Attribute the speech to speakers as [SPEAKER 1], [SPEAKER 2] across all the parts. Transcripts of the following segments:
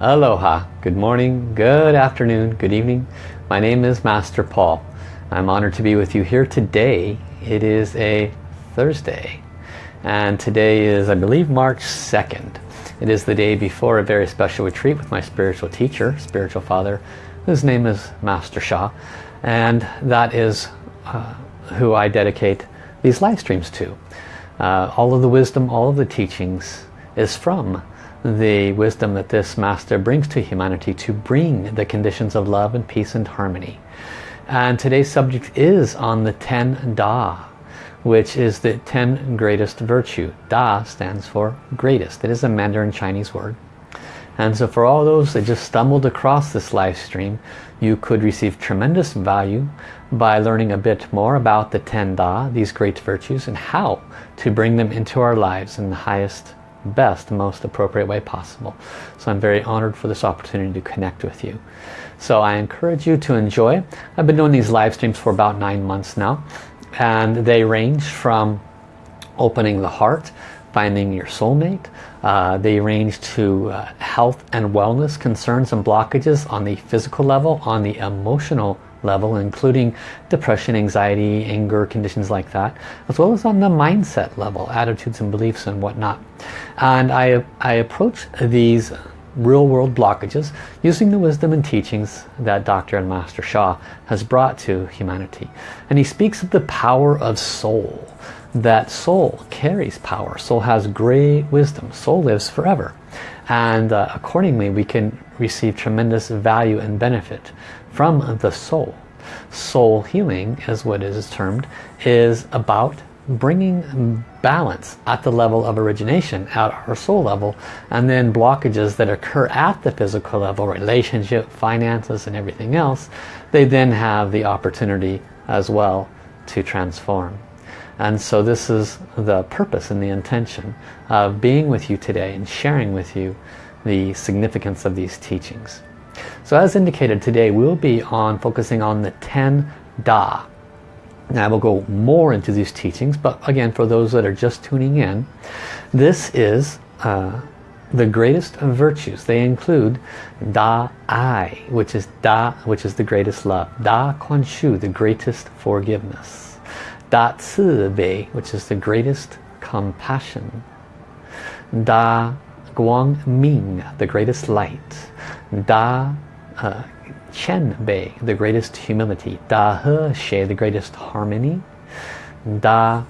[SPEAKER 1] Aloha, good morning, good afternoon, good evening. My name is Master Paul. I'm honored to be with you here today. It is a Thursday and today is I believe March 2nd. It is the day before a very special retreat with my spiritual teacher, spiritual father, whose name is Master Sha and that is uh, who I dedicate these live streams to. Uh, all of the wisdom, all of the teachings is from the wisdom that this master brings to humanity to bring the conditions of love and peace and harmony. And today's subject is on the Ten Da, which is the ten greatest virtue. Da stands for greatest. It is a Mandarin Chinese word. And so for all those that just stumbled across this live stream, you could receive tremendous value by learning a bit more about the Ten Da, these great virtues, and how to bring them into our lives in the highest best, most appropriate way possible. So I'm very honored for this opportunity to connect with you. So I encourage you to enjoy. I've been doing these live streams for about nine months now and they range from opening the heart, finding your soulmate. Uh, they range to uh, health and wellness concerns and blockages on the physical level, on the emotional level, including depression, anxiety, anger, conditions like that, as well as on the mindset level, attitudes and beliefs and whatnot. And I, I approach these real-world blockages using the wisdom and teachings that Dr. and Master Sha has brought to humanity. And he speaks of the power of soul, that soul carries power. Soul has great wisdom. Soul lives forever. And uh, accordingly, we can receive tremendous value and benefit from the soul. Soul healing, as what is termed, is about bringing balance at the level of origination at our soul level and then blockages that occur at the physical level relationship finances and everything else they then have the opportunity as well to transform and so this is the purpose and the intention of being with you today and sharing with you the significance of these teachings so as indicated today we'll be on focusing on the 10 Da now I will go more into these teachings, but again, for those that are just tuning in, this is uh, the greatest of virtues. They include Da Ai, which is Da, which is the greatest love. Da Kuan Shu, the greatest forgiveness. Da Ci Bei, which is the greatest compassion. Da Guang Ming, the greatest light. Da uh, Qian Bei, the greatest humility. Da He Xie, the greatest harmony. Da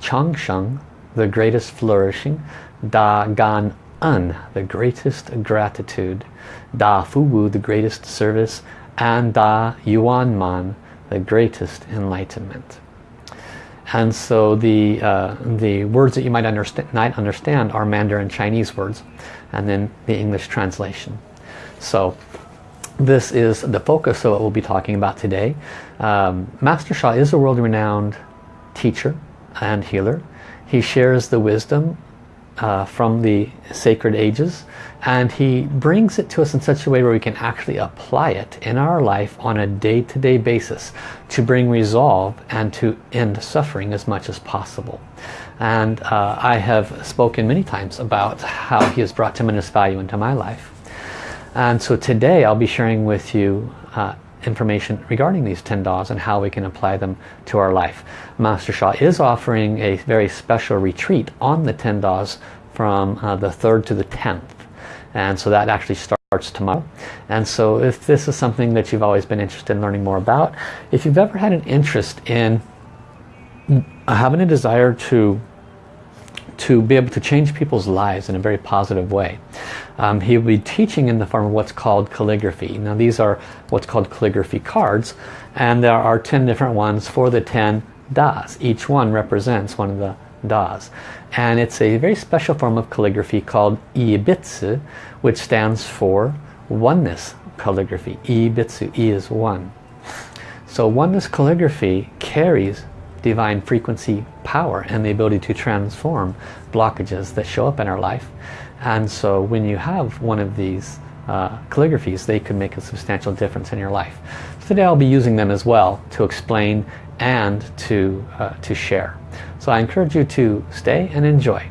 [SPEAKER 1] Chang Sheng, the greatest flourishing. Da Gan En, the greatest gratitude. Da Fu Wu, the greatest service. And Da Yuan Man, the greatest enlightenment. And so the, uh, the words that you might understand, might understand are Mandarin Chinese words and then the English translation. So this is the focus of what we'll be talking about today. Um, Master Sha is a world-renowned teacher and healer. He shares the wisdom uh, from the sacred ages and he brings it to us in such a way where we can actually apply it in our life on a day-to-day -day basis to bring resolve and to end suffering as much as possible. And uh, I have spoken many times about how he has brought tremendous value into my life. And so today I'll be sharing with you uh, information regarding these 10 Das and how we can apply them to our life. Master Sha is offering a very special retreat on the 10 Das from uh, the 3rd to the 10th. And so that actually starts tomorrow. And so if this is something that you've always been interested in learning more about, if you've ever had an interest in having a desire to to be able to change people's lives in a very positive way. Um, he will be teaching in the form of what's called calligraphy. Now these are what's called calligraphy cards and there are 10 different ones for the 10 Das. Each one represents one of the Das. And it's a very special form of calligraphy called Yi Bi Zi which stands for oneness calligraphy. Yi Bi Zi, I is one. So oneness calligraphy carries divine frequency power and the ability to transform blockages that show up in our life. And so when you have one of these uh, calligraphies, they could make a substantial difference in your life. Today I'll be using them as well to explain and to, uh, to share. So I encourage you to stay and enjoy.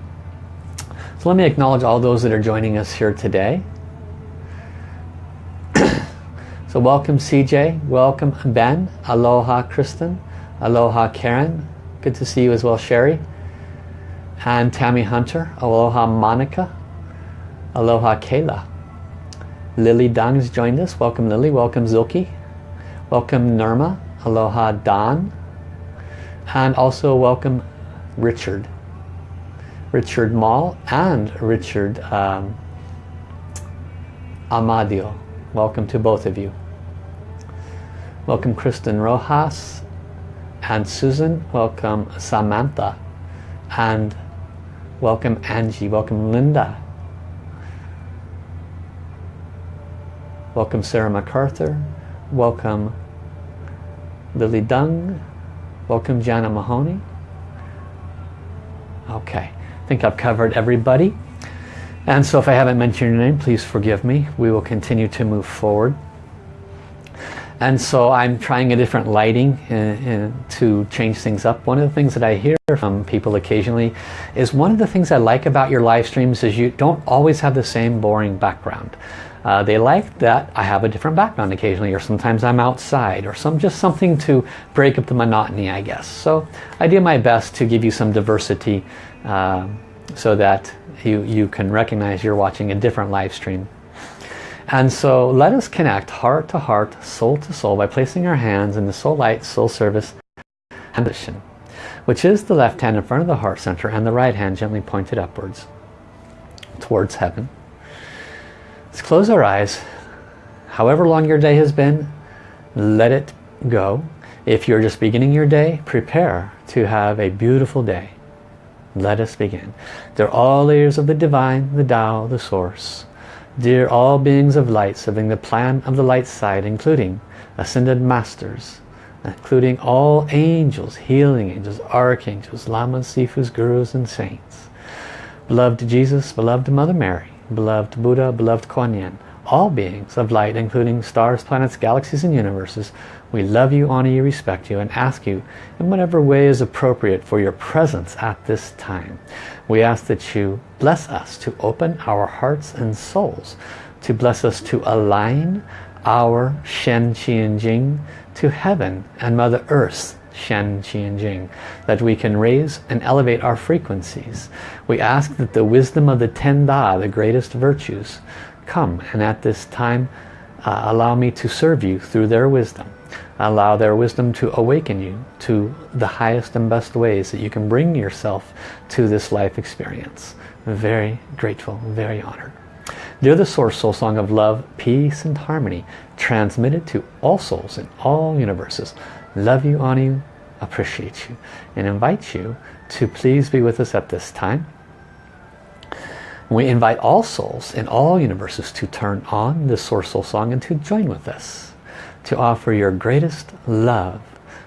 [SPEAKER 1] So let me acknowledge all those that are joining us here today. so welcome CJ, welcome Ben, aloha Kristen, aloha Karen, good to see you as well Sherry, and Tammy Hunter, aloha Monica, aloha Kayla. Lily Dung's joined us, welcome Lily, welcome Zilke, welcome Nirma, aloha Don, and also welcome Richard. Richard Mall and Richard um, Amadio. Welcome to both of you. Welcome Kristen Rojas and Susan. Welcome Samantha and welcome Angie. Welcome Linda. Welcome Sarah MacArthur. Welcome Lily Dung. Welcome Jana Mahoney. Okay. I think I've covered everybody. And so if I haven't mentioned your name, please forgive me. We will continue to move forward. And so I'm trying a different lighting in, uh, uh, to change things up. One of the things that I hear from people occasionally is one of the things I like about your live streams is you don't always have the same boring background. Uh, they like that I have a different background occasionally or sometimes I'm outside or some just something to break up the monotony I guess. So I do my best to give you some diversity uh, so that you, you can recognize you're watching a different live stream. And so let us connect heart to heart, soul to soul by placing our hands in the soul light, soul service position, which is the left hand in front of the heart center and the right hand gently pointed upwards towards heaven. Let's close our eyes. However long your day has been, let it go. If you're just beginning your day, prepare to have a beautiful day. Let us begin. They're all layers of the divine, the Tao, the source. Dear all beings of light serving the plan of the light side, including ascended masters, including all angels, healing angels, archangels, lamas, sifus, gurus, and saints. Beloved Jesus, beloved Mother Mary, beloved Buddha, beloved Kuan Yin, all beings of light, including stars, planets, galaxies, and universes, we love you, honor you, respect you, and ask you in whatever way is appropriate for your presence at this time. We ask that you bless us to open our hearts and souls, to bless us to align our Shen, Qi, and Jing to heaven and Mother Earth's Shen, Qi and Jing, that we can raise and elevate our frequencies. We ask that the wisdom of the Ten Da, the greatest virtues, come and at this time uh, allow me to serve you through their wisdom. Allow their wisdom to awaken you to the highest and best ways that you can bring yourself to this life experience. Very grateful, very honored. They're the source soul song of love, peace and harmony, transmitted to all souls in all universes love you, honor you, appreciate you, and invite you to please be with us at this time. We invite all souls in all universes to turn on the Source Soul Song and to join with us, to offer your greatest love,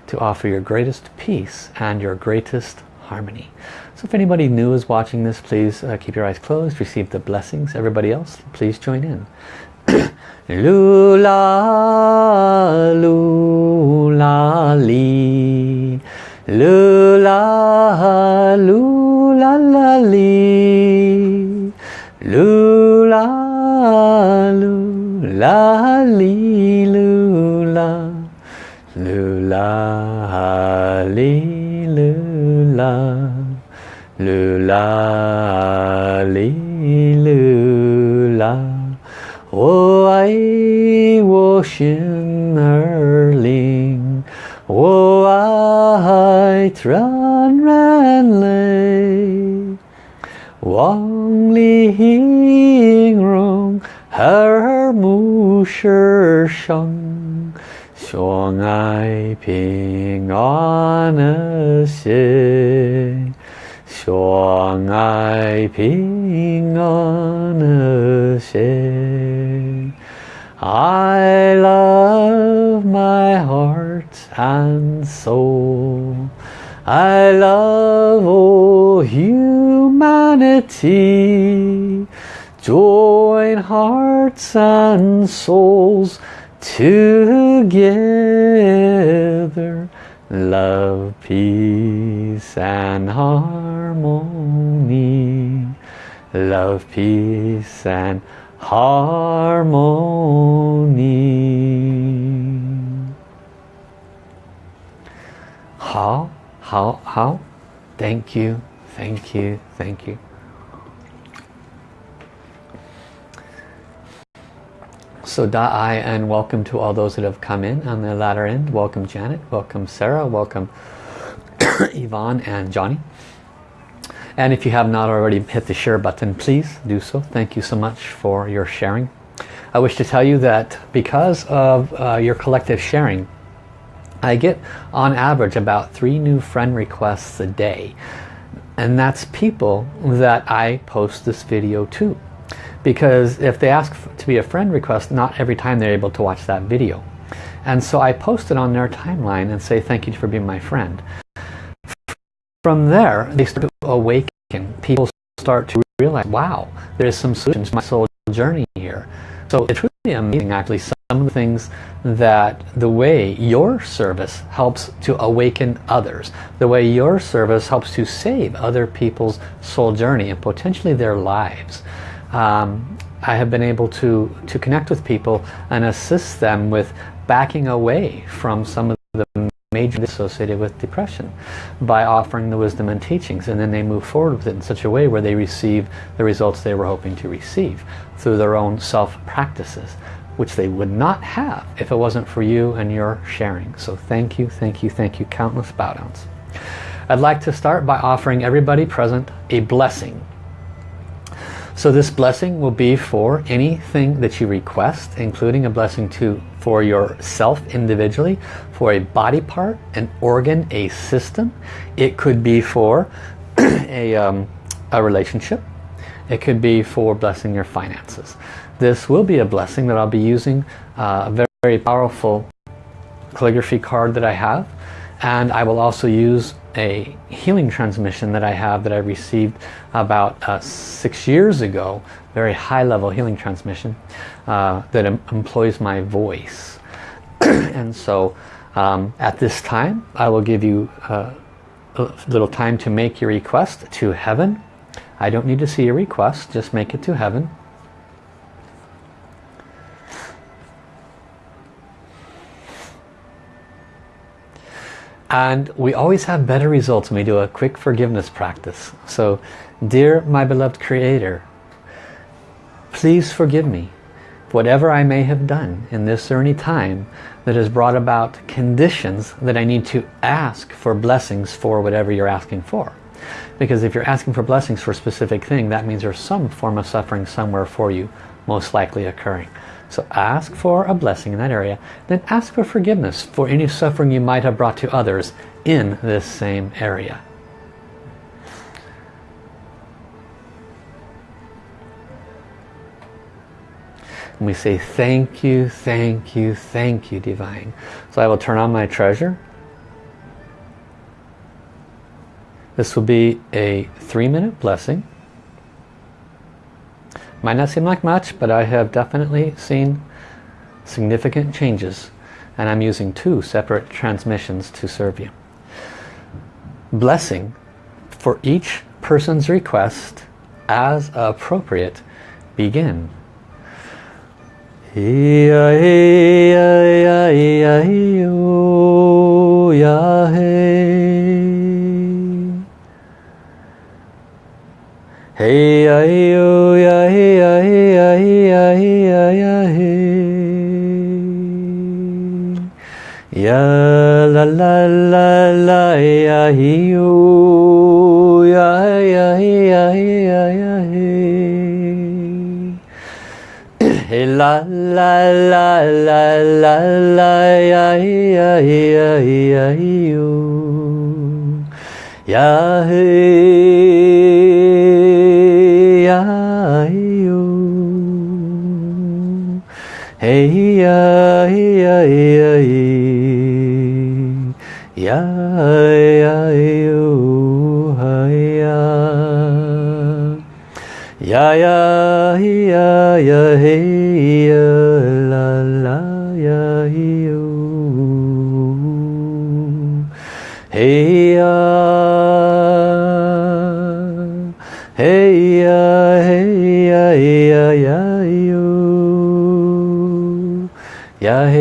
[SPEAKER 1] to offer your greatest peace and your greatest harmony. So if anybody new is watching this, please uh, keep your eyes closed, receive the blessings. Everybody else, please join in. Lula, lula, li. Lula, lula, li. lư la lý lư la. Wo ai wo xin er linh. Wo ai tran ran lê Wang li hing rong her mu shi shang xiong ai ping an xie 相爱平安和谐。I love my heart and soul. I love all humanity. Join hearts and souls together love, peace and harmony. love, peace and harmony. How, how, how? Thank you, thank you, thank you. So Da'ai and welcome to all those that have come in on the latter end. Welcome Janet, welcome Sarah, welcome Yvonne and Johnny. And if you have not already hit the share button, please do so. Thank you so much for your sharing. I wish to tell you that because of uh, your collective sharing, I get on average about three new friend requests a day. And that's people that I post this video to. Because if they ask to be a friend request, not every time they're able to watch that video. And so I post it on their timeline and say thank you for being my friend. From there, they start to awaken. People start to realize, wow, there's some solutions to my soul journey here. So it's really amazing actually some of the things that the way your service helps to awaken others, the way your service helps to save other people's soul journey and potentially their lives. Um, I have been able to, to connect with people and assist them with backing away from some of the major associated with depression by offering the wisdom and teachings. And then they move forward with it in such a way where they receive the results they were hoping to receive through their own self practices which they would not have if it wasn't for you and your sharing. So thank you thank you thank you. Countless bow downs. I'd like to start by offering everybody present a blessing so this blessing will be for anything that you request including a blessing to for yourself individually, for a body part, an organ, a system. It could be for a, um, a relationship. It could be for blessing your finances. This will be a blessing that I'll be using uh, a very, very powerful calligraphy card that I have. And I will also use a healing transmission that I have that I received about uh, six years ago, very high level healing transmission uh, that em employs my voice. and so um, at this time I will give you uh, a little time to make your request to heaven. I don't need to see your request, just make it to heaven. And we always have better results when we do a quick forgiveness practice. So, dear my beloved Creator, please forgive me whatever I may have done in this or any time that has brought about conditions that I need to ask for blessings for whatever you're asking for. Because if you're asking for blessings for a specific thing, that means there's some form of suffering somewhere for you, most likely occurring. So ask for a blessing in that area. Then ask for forgiveness for any suffering you might have brought to others in this same area. And we say thank you, thank you, thank you, Divine. So I will turn on my treasure. This will be a three minute blessing. Might not seem like much, but I have definitely seen significant changes. And I'm using two separate transmissions to serve you. Blessing for each person's request as appropriate begin. Hey, oh, hey, oh, Ya, la, la, la, la, ya, hey, oh, ya, ya, ya, ya, ya, Hey, la, la, la, la, la, la, ya, ya, ya, ya, ya, Ya, hey. Ya ya ya ya hey ya la la ya yo. Hey ya. Hey ya ya ya ya yo. Ya hey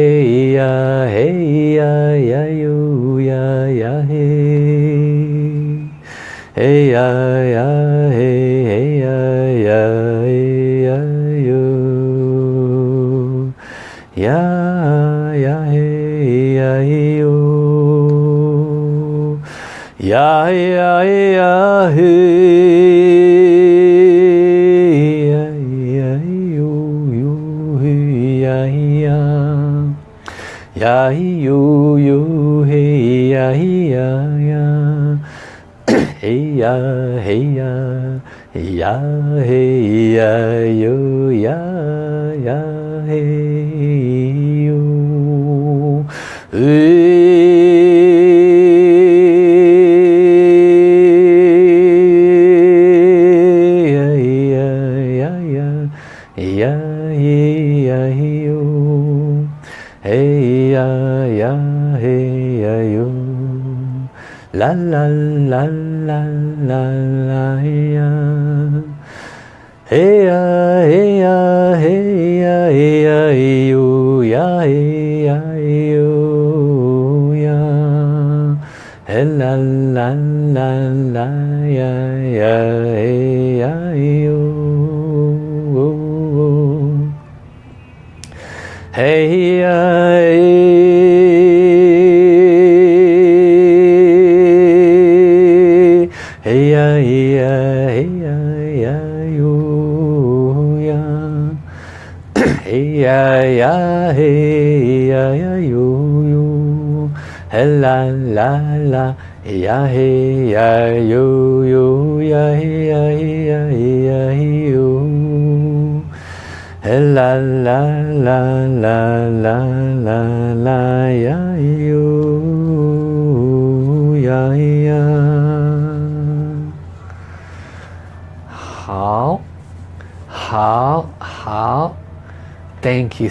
[SPEAKER 1] ya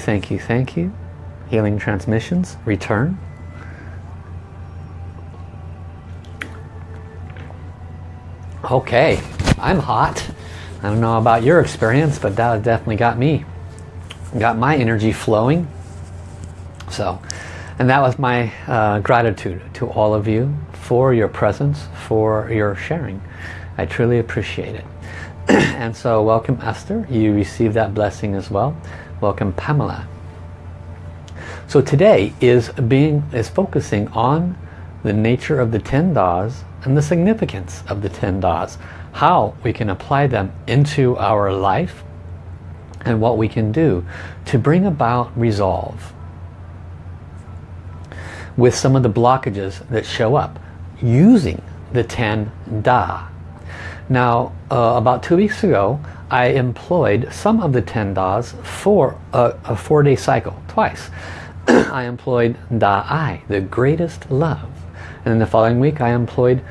[SPEAKER 1] thank you thank you. Healing transmissions return. Okay I'm hot. I don't know about your experience but that definitely got me got my energy flowing. So and that was my uh, gratitude to all of you for your presence for your sharing. I truly appreciate it. And so welcome Esther. You received that blessing as well welcome Pamela. So today is being is focusing on the nature of the 10 Das and the significance of the 10 Das how we can apply them into our life and what we can do to bring about resolve with some of the blockages that show up using the 10 Da now, uh, about two weeks ago, I employed some of the 10 Das for a, a four-day cycle, twice. I employed Da Ai, the greatest love. And then the following week, I employed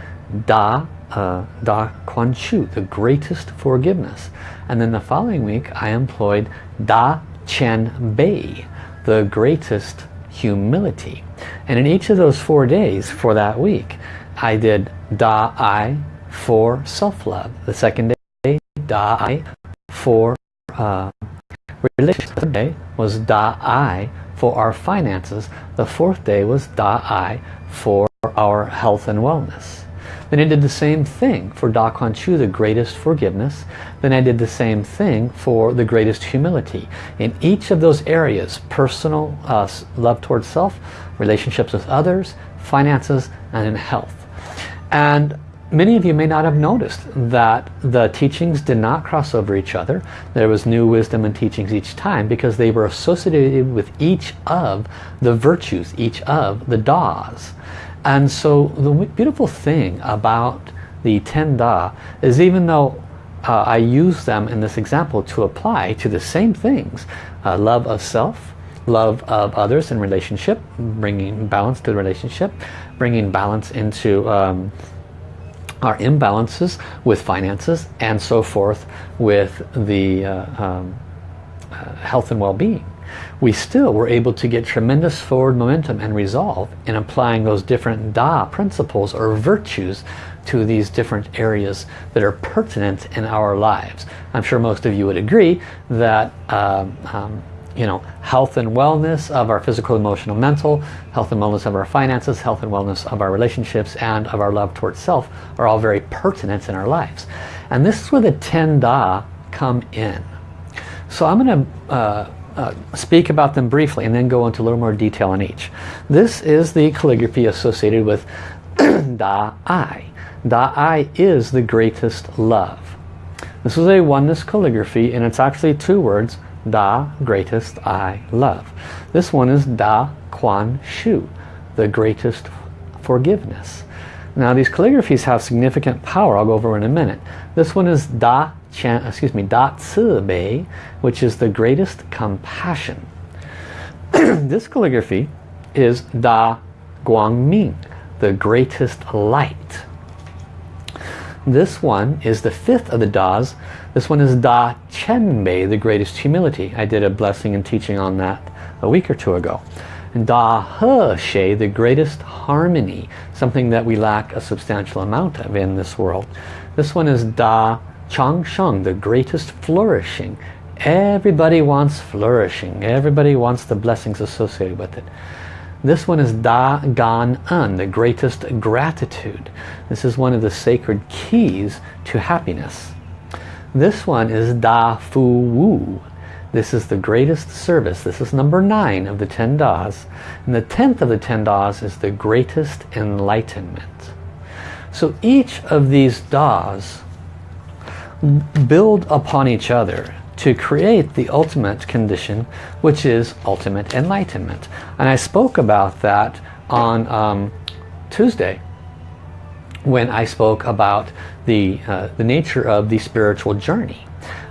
[SPEAKER 1] Da, uh, Da Kuan Shu, the greatest forgiveness. And then the following week, I employed Da Qian Bei, the greatest humility. And in each of those four days for that week, I did Da Ai, for self-love. The second day, Da-I for uh, relationship. The day was Da-I for our finances. The fourth day was Da-I for our health and wellness. Then I did the same thing for Da Kuan Shu, the greatest forgiveness. Then I did the same thing for the greatest humility. In each of those areas, personal uh, love towards self, relationships with others, finances, and in health. And many of you may not have noticed that the teachings did not cross over each other. There was new wisdom and teachings each time because they were associated with each of the virtues, each of the Das. And so the beautiful thing about the 10 Da is even though uh, I use them in this example to apply to the same things, uh, love of self, love of others in relationship, bringing balance to the relationship, bringing balance into um, our imbalances with finances and so forth with the uh, um, uh, health and well-being. We still were able to get tremendous forward momentum and resolve in applying those different Da principles or virtues to these different areas that are pertinent in our lives. I'm sure most of you would agree that um, um, you know, health and wellness of our physical, emotional, mental, health and wellness of our finances, health and wellness of our relationships, and of our love towards self are all very pertinent in our lives. And this is where the 10 Da come in. So I'm going to uh, uh, speak about them briefly and then go into a little more detail on each. This is the calligraphy associated with Da I. Da I is the greatest love. This is a oneness calligraphy and it's actually two words, Da, greatest, I, love. This one is Da Kuan Shu, the greatest forgiveness. Now these calligraphies have significant power, I'll go over in a minute. This one is Da Chan, excuse me, Da Bei, which is the greatest compassion. this calligraphy is Da Guang Ming, the greatest light. This one is the fifth of the Das. This one is Da Qian Bei, the greatest humility. I did a blessing and teaching on that a week or two ago. And Da He Xie, the greatest harmony, something that we lack a substantial amount of in this world. This one is Da Chang Sheng, the greatest flourishing. Everybody wants flourishing. Everybody wants the blessings associated with it. This one is Da Gan En, the greatest gratitude. This is one of the sacred keys to happiness. This one is Da Fu Wu. This is the greatest service. This is number nine of the ten Das. And the tenth of the ten Das is the greatest enlightenment. So each of these Das build upon each other to create the ultimate condition which is ultimate enlightenment. And I spoke about that on um, Tuesday when I spoke about the uh, the nature of the spiritual journey.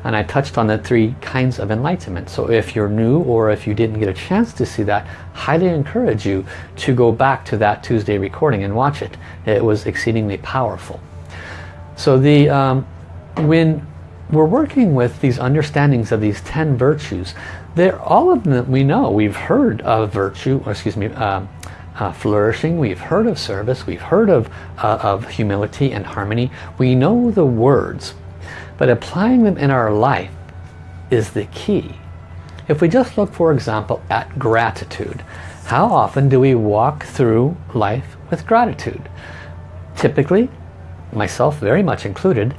[SPEAKER 1] And I touched on the three kinds of enlightenment. So if you're new or if you didn't get a chance to see that highly encourage you to go back to that Tuesday recording and watch it. It was exceedingly powerful. So the um, when we're working with these understandings of these 10 virtues. They're all of them we know. We've heard of virtue, or excuse me, uh, uh, flourishing. We've heard of service. We've heard of, uh, of humility and harmony. We know the words, but applying them in our life is the key. If we just look, for example, at gratitude, how often do we walk through life with gratitude? Typically, myself very much included,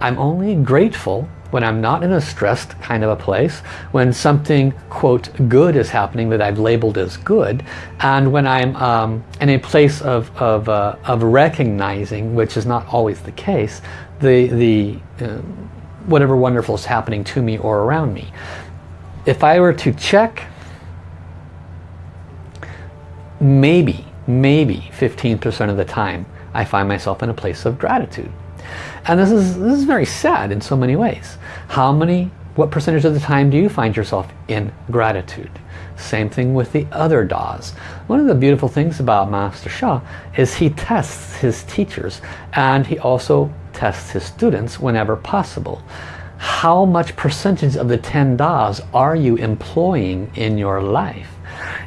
[SPEAKER 1] I'm only grateful when I'm not in a stressed kind of a place, when something, quote, good is happening that I've labeled as good, and when I'm um, in a place of, of, uh, of recognizing, which is not always the case, the, the uh, whatever wonderful is happening to me or around me. If I were to check, maybe, maybe 15% of the time, I find myself in a place of gratitude. And this is, this is very sad in so many ways. How many, what percentage of the time do you find yourself in gratitude? Same thing with the other Das. One of the beautiful things about Master Sha is he tests his teachers and he also tests his students whenever possible. How much percentage of the 10 Das are you employing in your life?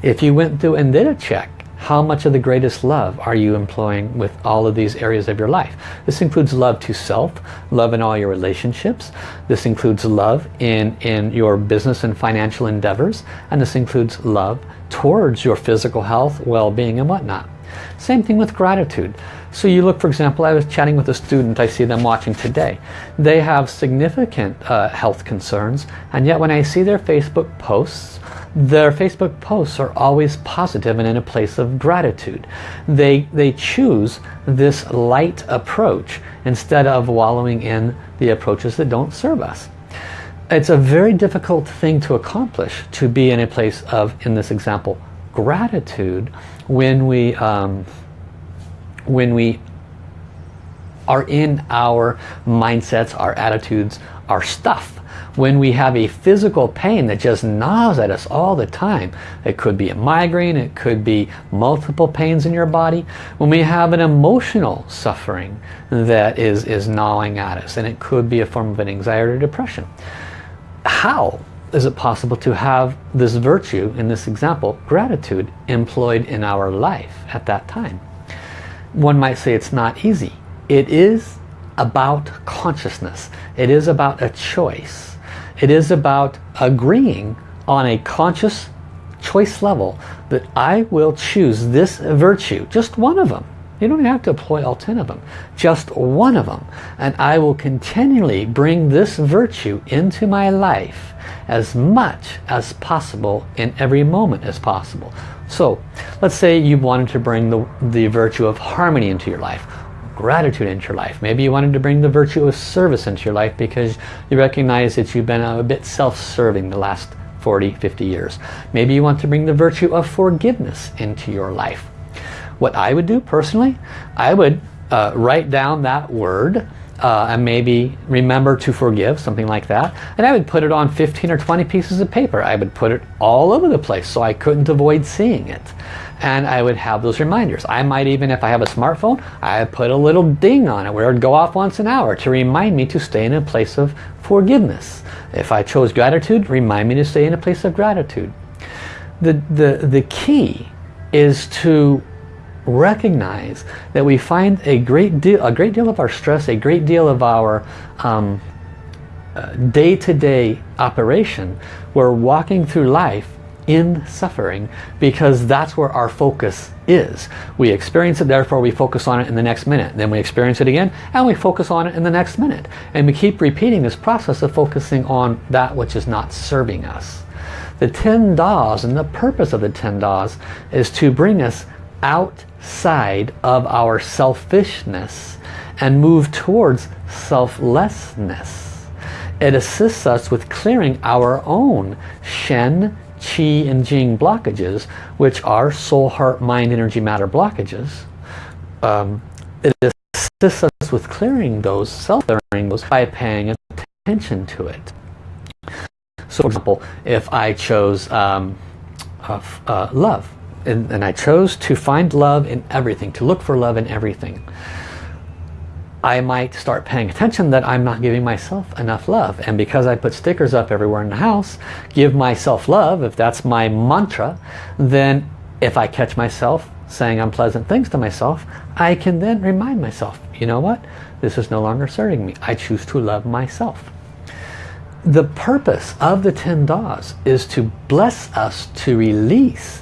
[SPEAKER 1] If you went through and did a check how much of the greatest love are you employing with all of these areas of your life? This includes love to self, love in all your relationships. This includes love in, in your business and financial endeavors. And this includes love towards your physical health, well-being and whatnot. Same thing with gratitude. So you look, for example, I was chatting with a student, I see them watching today. They have significant uh, health concerns, and yet when I see their Facebook posts, their Facebook posts are always positive and in a place of gratitude. They, they choose this light approach instead of wallowing in the approaches that don't serve us. It's a very difficult thing to accomplish to be in a place of, in this example, gratitude when we, um, when we are in our mindsets, our attitudes, our stuff when we have a physical pain that just gnaws at us all the time. It could be a migraine, it could be multiple pains in your body. When we have an emotional suffering that is, is gnawing at us, and it could be a form of an anxiety or depression. How is it possible to have this virtue, in this example, gratitude, employed in our life at that time? One might say it's not easy. it is about consciousness. It is about a choice. It is about agreeing on a conscious choice level that I will choose this virtue, just one of them. You don't have to employ all 10 of them, just one of them. And I will continually bring this virtue into my life as much as possible in every moment as possible. So let's say you wanted to bring the, the virtue of harmony into your life gratitude into your life. Maybe you wanted to bring the virtue of service into your life because you recognize that you've been a bit self-serving the last 40, 50 years. Maybe you want to bring the virtue of forgiveness into your life. What I would do personally, I would uh, write down that word uh, and maybe remember to forgive, something like that. And I would put it on 15 or 20 pieces of paper. I would put it all over the place so I couldn't avoid seeing it and I would have those reminders. I might even, if I have a smartphone, I put a little ding on it where it would go off once an hour to remind me to stay in a place of forgiveness. If I chose gratitude, remind me to stay in a place of gratitude. The, the, the key is to recognize that we find a great deal, a great deal of our stress, a great deal of our um, uh, day-to-day -day operation. We're walking through life in suffering because that's where our focus is. We experience it, therefore we focus on it in the next minute. Then we experience it again and we focus on it in the next minute. And we keep repeating this process of focusing on that which is not serving us. The 10 Das and the purpose of the 10 Das is to bring us outside of our selfishness and move towards selflessness. It assists us with clearing our own Shen, Qi and Jing blockages, which are soul, heart, mind, energy, matter blockages. Um, it assists us with clearing those, self-clearing those by paying attention to it. So for example, if I chose um, uh, uh, love, and, and I chose to find love in everything, to look for love in everything, I might start paying attention that I'm not giving myself enough love. And because I put stickers up everywhere in the house, give myself love, if that's my mantra, then if I catch myself saying unpleasant things to myself, I can then remind myself, you know what? This is no longer serving me. I choose to love myself. The purpose of the 10 Das is to bless us to release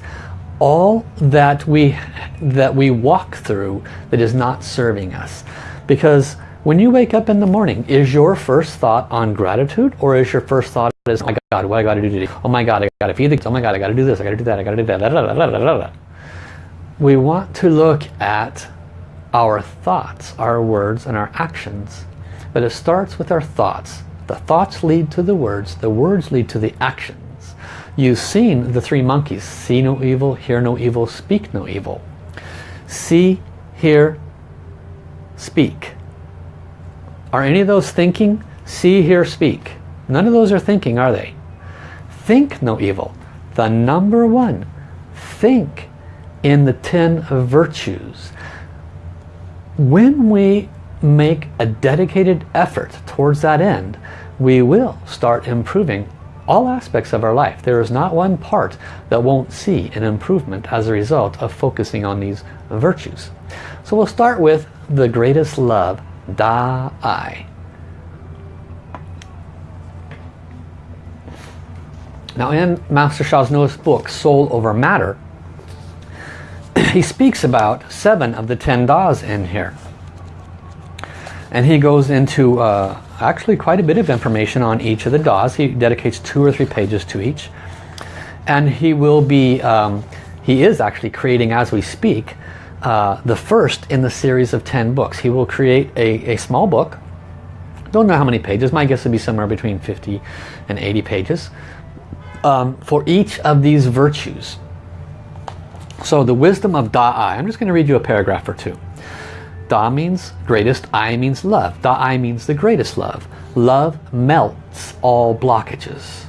[SPEAKER 1] all that we, that we walk through that is not serving us. Because when you wake up in the morning, is your first thought on gratitude or is your first thought is, oh my God, what I got to do today? Oh my God, I got to feed the kids. Oh my God, I got to do this. I got to do that. I got to do that. We want to look at our thoughts, our words, and our actions. But it starts with our thoughts. The thoughts lead to the words. The words lead to the actions. You've seen the three monkeys. See no evil, hear no evil, speak no evil. See, hear, speak. Are any of those thinking? See, hear, speak. None of those are thinking, are they? Think no evil. The number one. Think in the ten virtues. When we make a dedicated effort towards that end, we will start improving all aspects of our life. There is not one part that won't see an improvement as a result of focusing on these virtues. So we'll start with the greatest love, Da-I. Now in Master Sha's newest book, Soul Over Matter, he speaks about seven of the ten Das in here. And he goes into uh, actually quite a bit of information on each of the Das. He dedicates two or three pages to each. And he will be, um, he is actually creating as we speak, uh, the first in the series of 10 books. He will create a, a small book. Don't know how many pages. My guess would be somewhere between 50 and 80 pages. Um, for each of these virtues. So the wisdom of Da-I. I'm just going to read you a paragraph or two. Da means greatest, I means love. Da-I means the greatest love. Love melts all blockages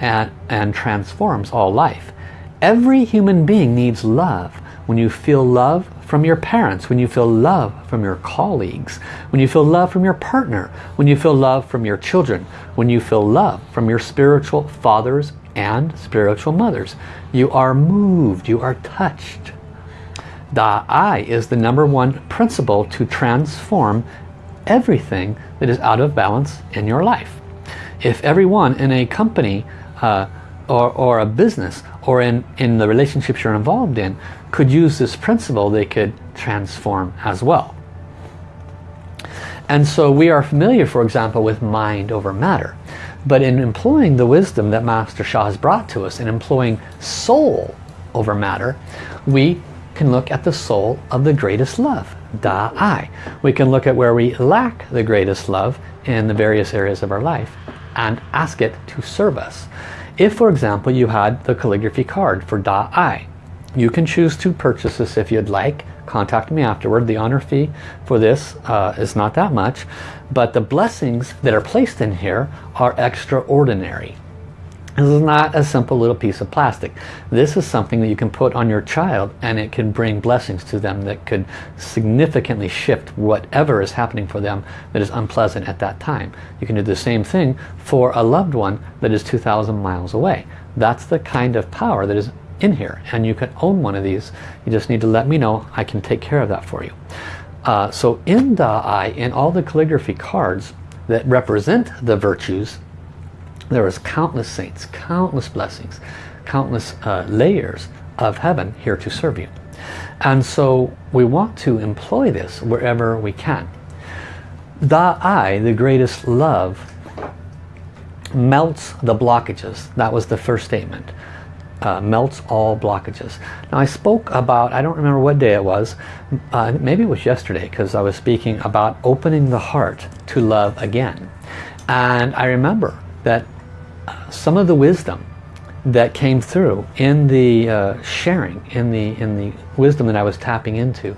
[SPEAKER 1] and, and transforms all life. Every human being needs love when you feel love from your parents, when you feel love from your colleagues, when you feel love from your partner, when you feel love from your children, when you feel love from your spiritual fathers and spiritual mothers. You are moved, you are touched. Da-I is the number one principle to transform everything that is out of balance in your life. If everyone in a company uh, or, or a business or in, in the relationships you're involved in could use this principle, they could transform as well. And so we are familiar, for example, with mind over matter. But in employing the wisdom that Master Sha has brought to us, in employing soul over matter, we can look at the soul of the greatest love, Da Ai. We can look at where we lack the greatest love in the various areas of our life and ask it to serve us. If, for example, you had the calligraphy card for Da Ai, you can choose to purchase this if you'd like. Contact me afterward. The honor fee for this uh, is not that much, but the blessings that are placed in here are extraordinary. This is not a simple little piece of plastic. This is something that you can put on your child and it can bring blessings to them that could significantly shift whatever is happening for them that is unpleasant at that time. You can do the same thing for a loved one that is 2,000 miles away. That's the kind of power that is in here and you can own one of these. You just need to let me know. I can take care of that for you. Uh, so in Da Ai, in all the calligraphy cards that represent the virtues there is countless saints, countless blessings, countless uh, layers of heaven here to serve you. And so we want to employ this wherever we can. Da Ai, the greatest love, melts the blockages. That was the first statement. Uh, melts all blockages. Now I spoke about, I don't remember what day it was, uh, maybe it was yesterday because I was speaking about opening the heart to love again. And I remember that some of the wisdom that came through in the uh, sharing, in the, in the wisdom that I was tapping into,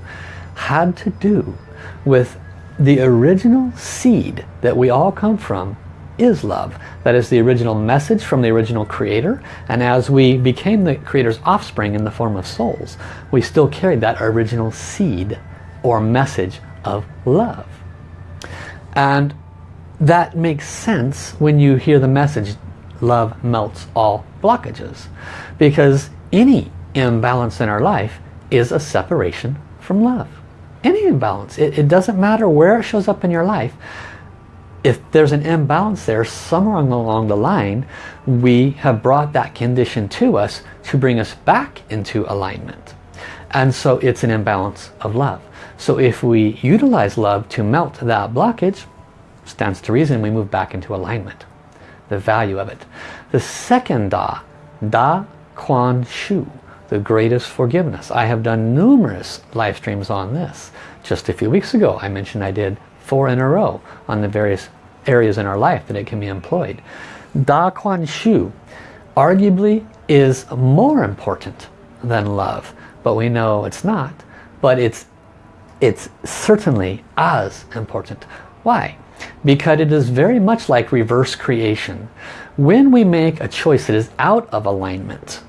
[SPEAKER 1] had to do with the original seed that we all come from is love. That is the original message from the original creator. And as we became the creator's offspring in the form of souls, we still carried that original seed or message of love. And that makes sense when you hear the message love melts all blockages. Because any imbalance in our life is a separation from love. Any imbalance. It, it doesn't matter where it shows up in your life. If there's an imbalance there, somewhere along the line, we have brought that condition to us to bring us back into alignment. And so it's an imbalance of love. So if we utilize love to melt that blockage, stands to reason we move back into alignment the value of it. The second Da, Da Kuan Shu, the greatest forgiveness. I have done numerous live streams on this. Just a few weeks ago I mentioned I did four in a row on the various areas in our life that it can be employed. Da Kuan Shu arguably is more important than love, but we know it's not. But it's, it's certainly as important. Why? because it is very much like reverse creation. When we make a choice that is out of alignment,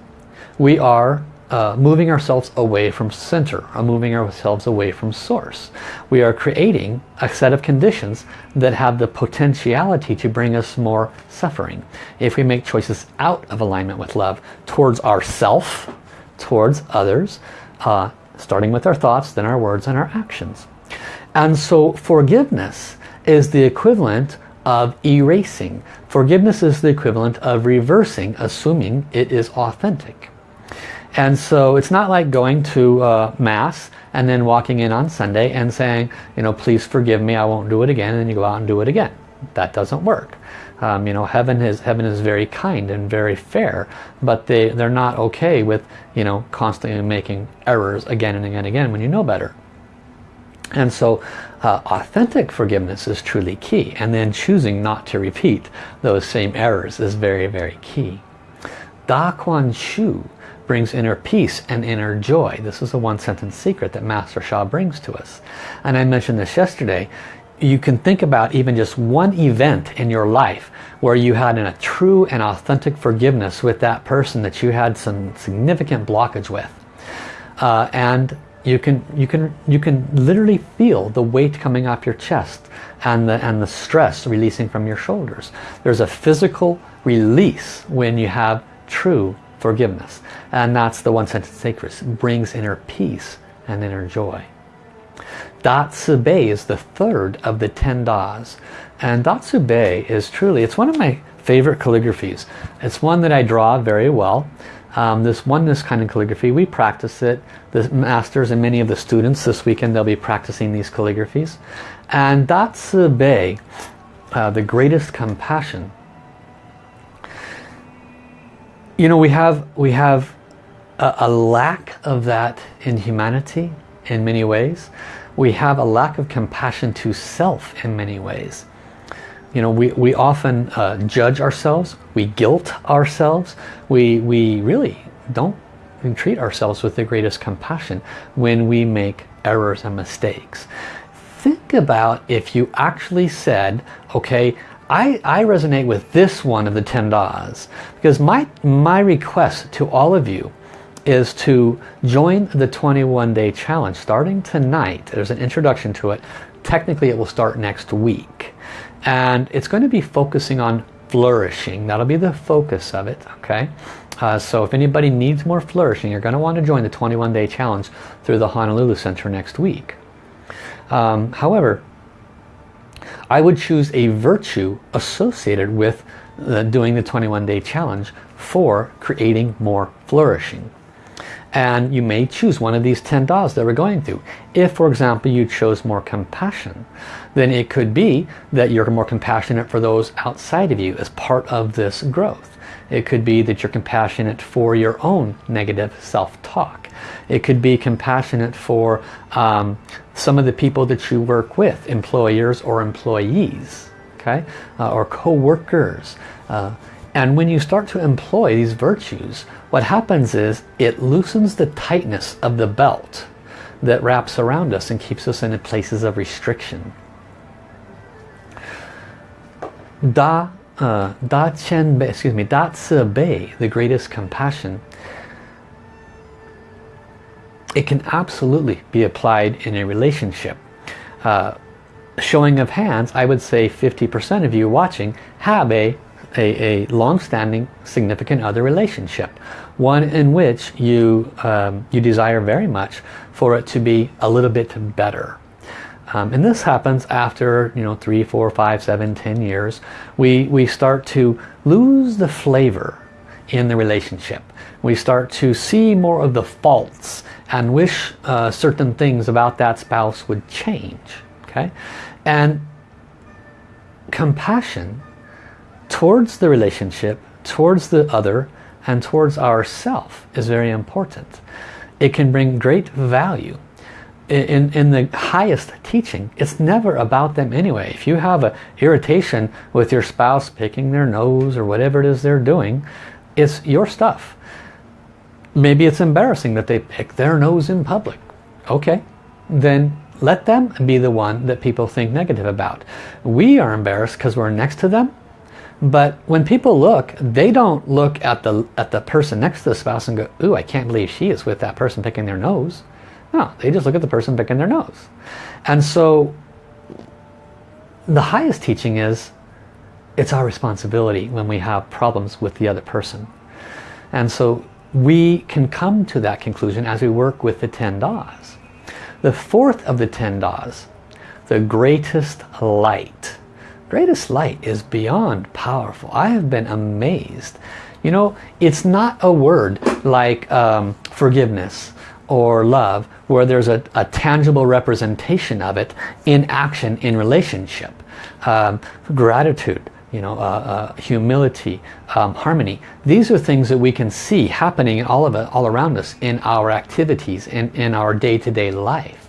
[SPEAKER 1] we are uh, moving ourselves away from center, or moving ourselves away from source. We are creating a set of conditions that have the potentiality to bring us more suffering. If we make choices out of alignment with love, towards ourself, towards others, uh, starting with our thoughts, then our words and our actions. And so forgiveness is the equivalent of erasing. Forgiveness is the equivalent of reversing, assuming it is authentic. And so it's not like going to uh, Mass and then walking in on Sunday and saying, you know, please forgive me, I won't do it again, and you go out and do it again. That doesn't work. Um, you know, heaven is heaven is very kind and very fair, but they, they're not okay with, you know, constantly making errors again and again and again when you know better. And so uh, authentic forgiveness is truly key. And then choosing not to repeat those same errors is very, very key. Da Kuan Shu brings inner peace and inner joy. This is a one sentence secret that Master Sha brings to us. And I mentioned this yesterday. You can think about even just one event in your life where you had a true and authentic forgiveness with that person that you had some significant blockage with. Uh, and you can you can you can literally feel the weight coming off your chest and the and the stress releasing from your shoulders there's a physical release when you have true forgiveness and that's the one sentence sacred brings inner peace and inner joy. Da Ci is the third of the ten Das. And Da Ci is truly, it's one of my favorite calligraphies. It's one that I draw very well. Um, this oneness kind of calligraphy, we practice it. The masters and many of the students this weekend, they'll be practicing these calligraphies. And Da Ci uh, the greatest compassion. You know, we have, we have a, a lack of that in humanity in many ways. We have a lack of compassion to self in many ways. You know, we, we often uh, judge ourselves, we guilt ourselves, we, we really don't treat ourselves with the greatest compassion when we make errors and mistakes. Think about if you actually said, okay, I, I resonate with this one of the 10 Das because my, my request to all of you is to join the 21 day challenge starting tonight. There's an introduction to it. Technically it will start next week. And it's going to be focusing on flourishing. That'll be the focus of it. Okay. Uh, so if anybody needs more flourishing, you're going to want to join the 21 day challenge through the Honolulu Center next week. Um, however, I would choose a virtue associated with uh, doing the 21 day challenge for creating more flourishing. And you may choose one of these 10 Das that we're going through. If, for example, you chose more compassion, then it could be that you're more compassionate for those outside of you as part of this growth. It could be that you're compassionate for your own negative self-talk. It could be compassionate for um, some of the people that you work with, employers or employees, okay, uh, or co-workers. Uh, and when you start to employ these virtues, what happens is it loosens the tightness of the belt that wraps around us and keeps us in places of restriction. Da, uh, da Chen excuse me, Da Ci Bei, the greatest compassion, it can absolutely be applied in a relationship. Uh, showing of hands, I would say 50% of you watching have a a, a long-standing significant other relationship. One in which you, um, you desire very much for it to be a little bit better. Um, and this happens after, you know, three, four, five, seven, ten years. We, we start to lose the flavor in the relationship. We start to see more of the faults and wish uh, certain things about that spouse would change. Okay, And compassion towards the relationship, towards the other, and towards ourself is very important. It can bring great value. In, in the highest teaching, it's never about them anyway. If you have an irritation with your spouse picking their nose or whatever it is they're doing, it's your stuff. Maybe it's embarrassing that they pick their nose in public. Okay, then let them be the one that people think negative about. We are embarrassed because we're next to them but when people look, they don't look at the at the person next to the spouse and go, ooh, I can't believe she is with that person picking their nose. No, they just look at the person picking their nose. And so the highest teaching is it's our responsibility when we have problems with the other person. And so we can come to that conclusion as we work with the 10 Das. The fourth of the 10 Das, the greatest light Greatest light is beyond powerful. I have been amazed. You know, it's not a word like um, forgiveness or love where there's a, a, tangible representation of it in action in relationship. Um, gratitude, you know, uh, uh, humility, um, harmony. These are things that we can see happening all of it, all around us in our activities, in, in our day-to-day -day life.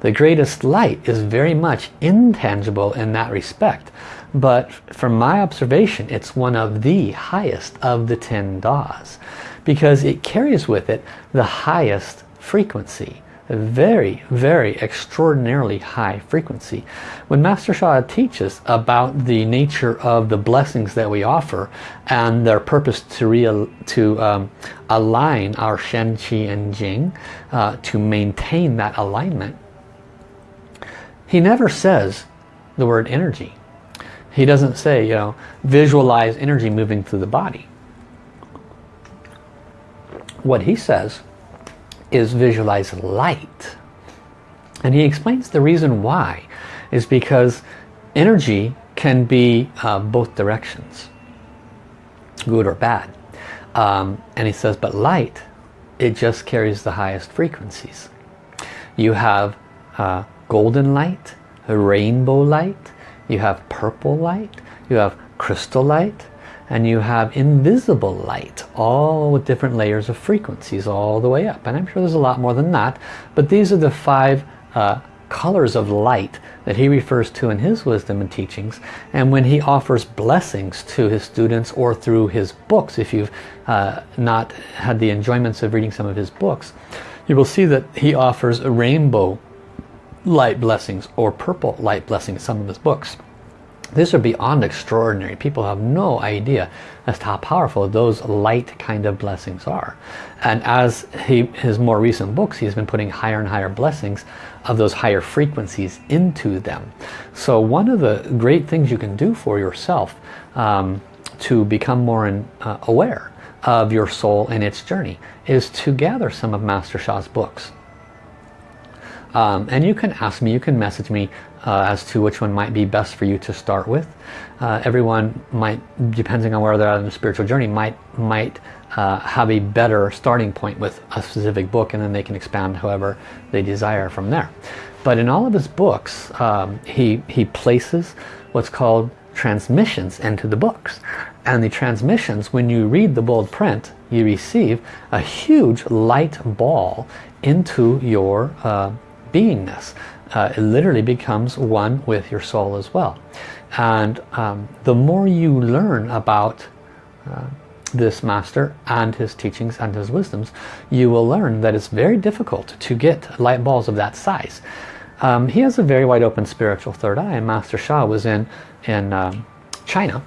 [SPEAKER 1] The greatest light is very much intangible in that respect. But from my observation, it's one of the highest of the 10 Das. Because it carries with it the highest frequency. Very, very extraordinarily high frequency. When Master Sha teaches about the nature of the blessings that we offer and their purpose to, real, to um, align our Shen, Qi and Jing, uh, to maintain that alignment, he never says the word energy. He doesn't say, you know, visualize energy moving through the body. What he says is visualize light. And he explains the reason why is because energy can be uh, both directions, good or bad. Um, and he says, but light, it just carries the highest frequencies. You have uh, golden light, rainbow light, you have purple light, you have crystal light, and you have invisible light, all with different layers of frequencies all the way up. And I'm sure there's a lot more than that, but these are the five uh, colors of light that he refers to in his wisdom and teachings. And when he offers blessings to his students or through his books, if you've uh, not had the enjoyments of reading some of his books, you will see that he offers a rainbow light blessings or purple light blessings in some of his books. These are beyond extraordinary. People have no idea as to how powerful those light kind of blessings are. And as he, his more recent books, he's been putting higher and higher blessings of those higher frequencies into them. So one of the great things you can do for yourself um, to become more in, uh, aware of your soul and its journey is to gather some of Master Sha's books. Um, and you can ask me, you can message me uh, as to which one might be best for you to start with. Uh, everyone might, depending on where they're at in the spiritual journey, might might uh, have a better starting point with a specific book and then they can expand however they desire from there. But in all of his books, um, he, he places what's called transmissions into the books. And the transmissions, when you read the bold print, you receive a huge light ball into your uh, beingness. Uh, it literally becomes one with your soul as well. And um, the more you learn about uh, this master and his teachings and his wisdoms, you will learn that it's very difficult to get light balls of that size. Um, he has a very wide open spiritual third eye and Master Sha was in, in um, China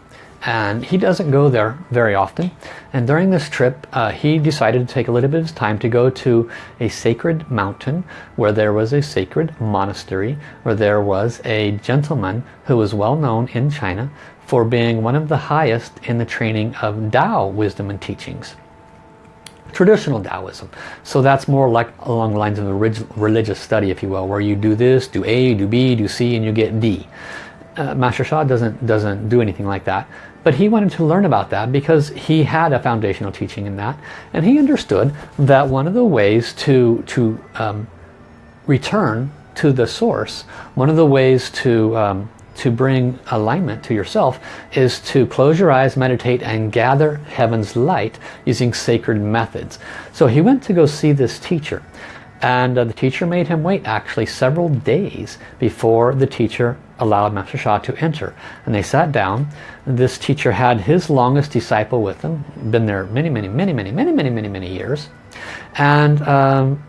[SPEAKER 1] and he doesn't go there very often and during this trip uh, he decided to take a little bit of his time to go to a sacred mountain where there was a sacred monastery where there was a gentleman who was well known in China for being one of the highest in the training of Tao wisdom and teachings traditional Taoism. So that's more like along the lines of a religious study, if you will, where you do this, do A, do B, do C, and you get D uh, Master Sha doesn't, doesn't do anything like that. But he wanted to learn about that because he had a foundational teaching in that. And he understood that one of the ways to, to um, return to the source, one of the ways to, um, to bring alignment to yourself is to close your eyes, meditate, and gather heaven's light using sacred methods. So he went to go see this teacher. And uh, the teacher made him wait actually several days before the teacher allowed Master Sha to enter. And they sat down. This teacher had his longest disciple with him, been there many, many, many, many, many, many, many, many years. And um,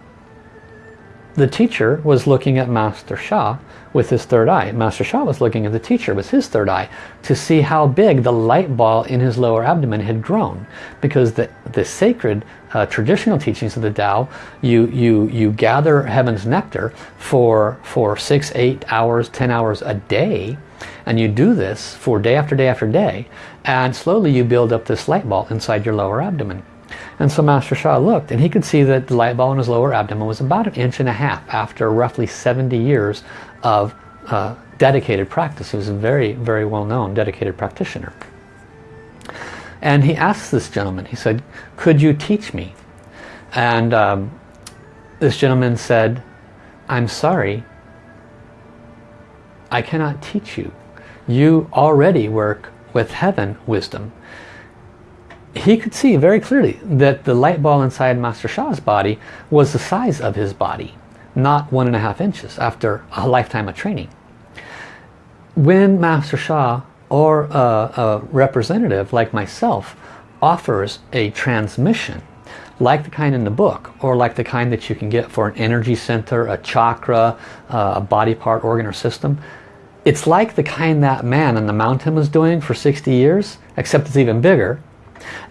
[SPEAKER 1] the teacher was looking at Master Sha with his third eye. Master Sha was looking at the teacher with his third eye to see how big the light ball in his lower abdomen had grown. Because the, the sacred uh, traditional teachings of the Tao, you, you, you gather heaven's nectar for, for six, eight hours, ten hours a day. And you do this for day after day after day. And slowly you build up this light ball inside your lower abdomen. And so Master Sha looked and he could see that the light ball in his lower abdomen was about an inch and a half after roughly 70 years of uh, dedicated practice. He was a very, very well-known dedicated practitioner. And he asked this gentleman, he said, could you teach me? And um, this gentleman said, I'm sorry, I cannot teach you. You already work with heaven wisdom he could see very clearly that the light ball inside Master Sha's body was the size of his body, not one and a half inches after a lifetime of training. When Master Sha or a, a representative like myself offers a transmission like the kind in the book or like the kind that you can get for an energy center, a chakra, a body part, organ or system, it's like the kind that man on the mountain was doing for 60 years, except it's even bigger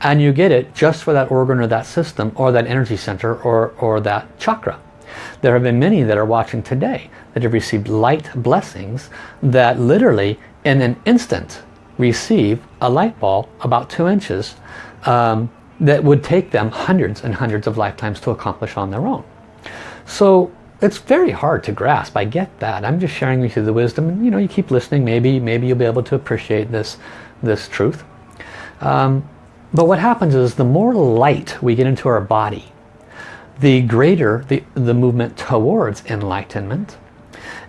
[SPEAKER 1] and you get it just for that organ or that system or that energy center or, or that chakra. There have been many that are watching today that have received light blessings that literally in an instant receive a light ball about two inches um, that would take them hundreds and hundreds of lifetimes to accomplish on their own. So it's very hard to grasp. I get that. I'm just sharing with you the wisdom. You know, you keep listening. Maybe, maybe you'll be able to appreciate this, this truth. Um, but what happens is the more light we get into our body, the greater the, the movement towards enlightenment.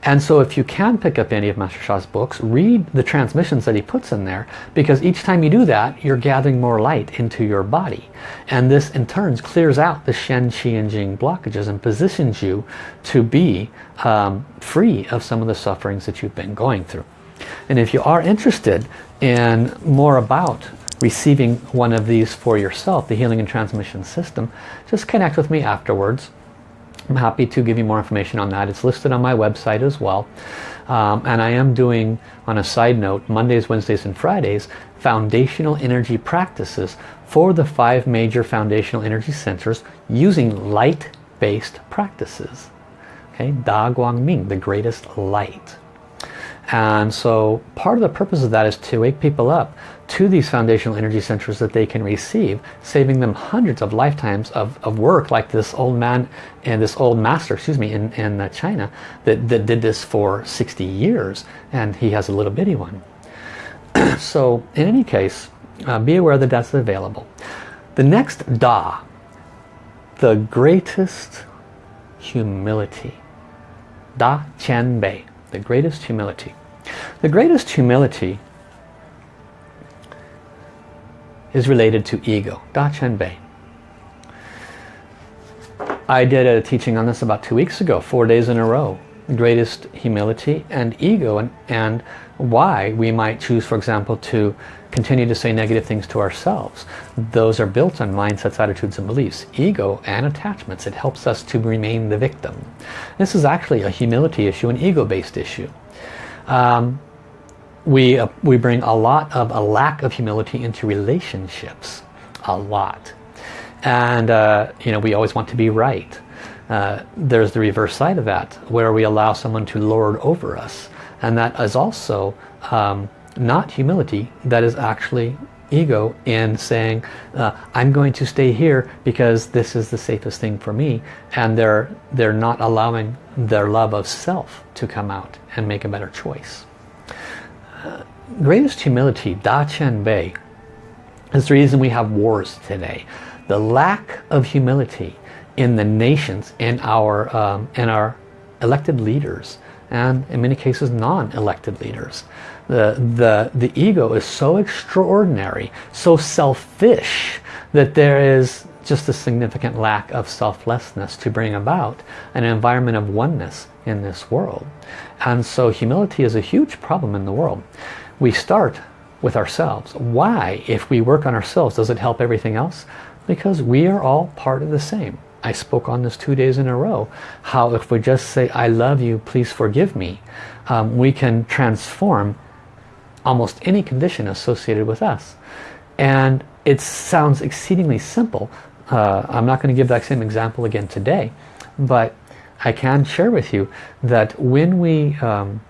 [SPEAKER 1] And so if you can pick up any of Master Sha's books, read the transmissions that he puts in there because each time you do that, you're gathering more light into your body. And this in turn clears out the Shen, Qi and Jing blockages and positions you to be um, free of some of the sufferings that you've been going through. And if you are interested in more about receiving one of these for yourself, the Healing and Transmission System, just connect with me afterwards. I'm happy to give you more information on that. It's listed on my website as well. Um, and I am doing, on a side note, Mondays, Wednesdays, and Fridays, foundational energy practices for the five major foundational energy centers using light-based practices. Okay, Da Guang Ming, the greatest light. And so part of the purpose of that is to wake people up to these foundational energy centers that they can receive, saving them hundreds of lifetimes of, of work like this old man and this old master, excuse me, in, in uh, China that, that did this for 60 years and he has a little bitty one. so in any case, uh, be aware that that's available. The next Da, the greatest humility. Da Qian Bei, the greatest humility. The greatest humility is related to ego. Da Qian Bei. I did a teaching on this about two weeks ago, four days in a row. Greatest humility and ego and, and why we might choose, for example, to continue to say negative things to ourselves. Those are built on mindsets, attitudes, and beliefs. Ego and attachments. It helps us to remain the victim. This is actually a humility issue, an ego-based issue. Um, we, uh, we bring a lot of a lack of humility into relationships. A lot. And uh, you know, we always want to be right. Uh, there's the reverse side of that, where we allow someone to lord over us. And that is also um, not humility, that is actually ego in saying uh, I'm going to stay here because this is the safest thing for me and they're they're not allowing their love of self to come out and make a better choice greatest humility, Da Qian Bei, is the reason we have wars today. The lack of humility in the nations, in our, um, in our elected leaders, and in many cases non-elected leaders. The, the, the ego is so extraordinary, so selfish, that there is just a significant lack of selflessness to bring about an environment of oneness in this world. And so humility is a huge problem in the world we start with ourselves. Why, if we work on ourselves, does it help everything else? Because we are all part of the same. I spoke on this two days in a row. How if we just say, I love you, please forgive me, um, we can transform almost any condition associated with us. And it sounds exceedingly simple. Uh, I'm not going to give that same example again today, but I can share with you that when we um,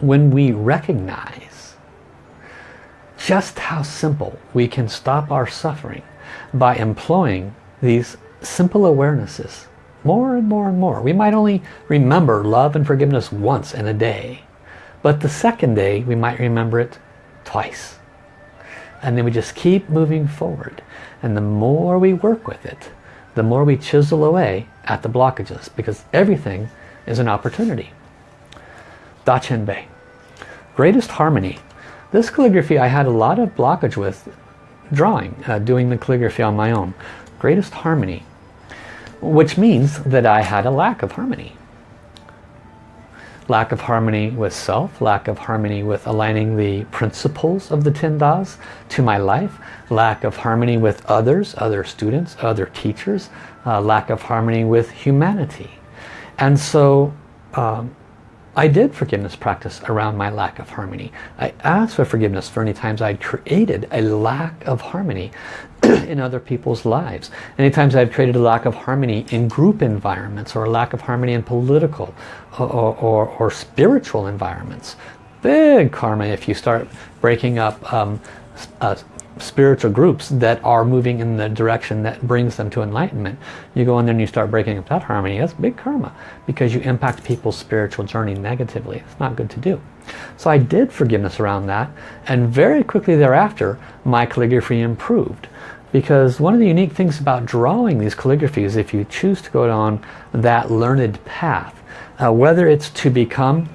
[SPEAKER 1] when we recognize just how simple we can stop our suffering by employing these simple awarenesses more and more and more. We might only remember love and forgiveness once in a day, but the second day we might remember it twice. And then we just keep moving forward. And the more we work with it, the more we chisel away at the blockages because everything is an opportunity. Da Qian Bei. Greatest Harmony. This calligraphy I had a lot of blockage with drawing, uh, doing the calligraphy on my own. Greatest Harmony. Which means that I had a lack of harmony. Lack of harmony with self, lack of harmony with aligning the principles of the Ten Das to my life, lack of harmony with others, other students, other teachers, uh, lack of harmony with humanity. And so um, I did forgiveness practice around my lack of harmony. I asked for forgiveness for any times I had created a lack of harmony in other people's lives. Any times I've created a lack of harmony in group environments or a lack of harmony in political or, or, or spiritual environments. Big karma if you start breaking up um, uh, spiritual groups that are moving in the direction that brings them to enlightenment. You go in there and you start breaking up that harmony. That's big karma because you impact people's spiritual journey negatively. It's not good to do. So I did forgiveness around that and very quickly thereafter my calligraphy improved because one of the unique things about drawing these calligraphies if you choose to go down that learned path uh, whether it's to become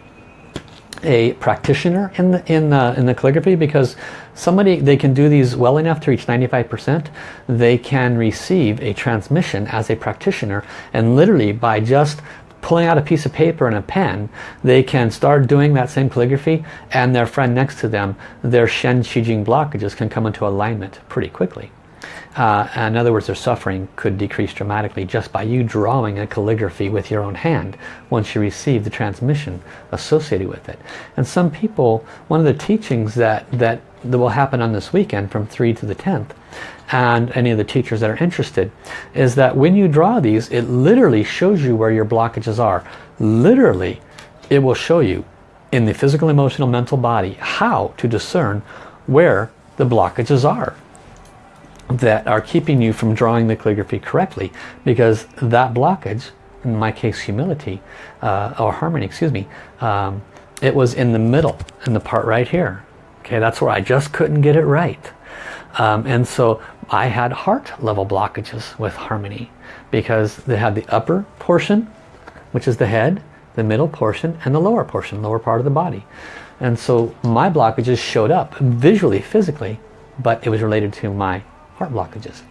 [SPEAKER 1] a practitioner in the, in the, in the calligraphy because somebody they can do these well enough to reach 95% they can receive a transmission as a practitioner. And literally by just pulling out a piece of paper and a pen they can start doing that same calligraphy and their friend next to them their Shen Qi Jing blockages can come into alignment pretty quickly uh, in other words, their suffering could decrease dramatically just by you drawing a calligraphy with your own hand once you receive the transmission associated with it. And some people, one of the teachings that, that, that will happen on this weekend from 3 to the 10th, and any of the teachers that are interested, is that when you draw these, it literally shows you where your blockages are. Literally, it will show you in the physical, emotional, mental body how to discern where the blockages are that are keeping you from drawing the calligraphy correctly because that blockage, in my case humility, uh, or harmony, excuse me, um, it was in the middle, in the part right here. Okay, that's where I just couldn't get it right. Um, and so I had heart level blockages with harmony because they had the upper portion, which is the head, the middle portion, and the lower portion, lower part of the body. And so my blockages showed up visually, physically, but it was related to my heart blockages.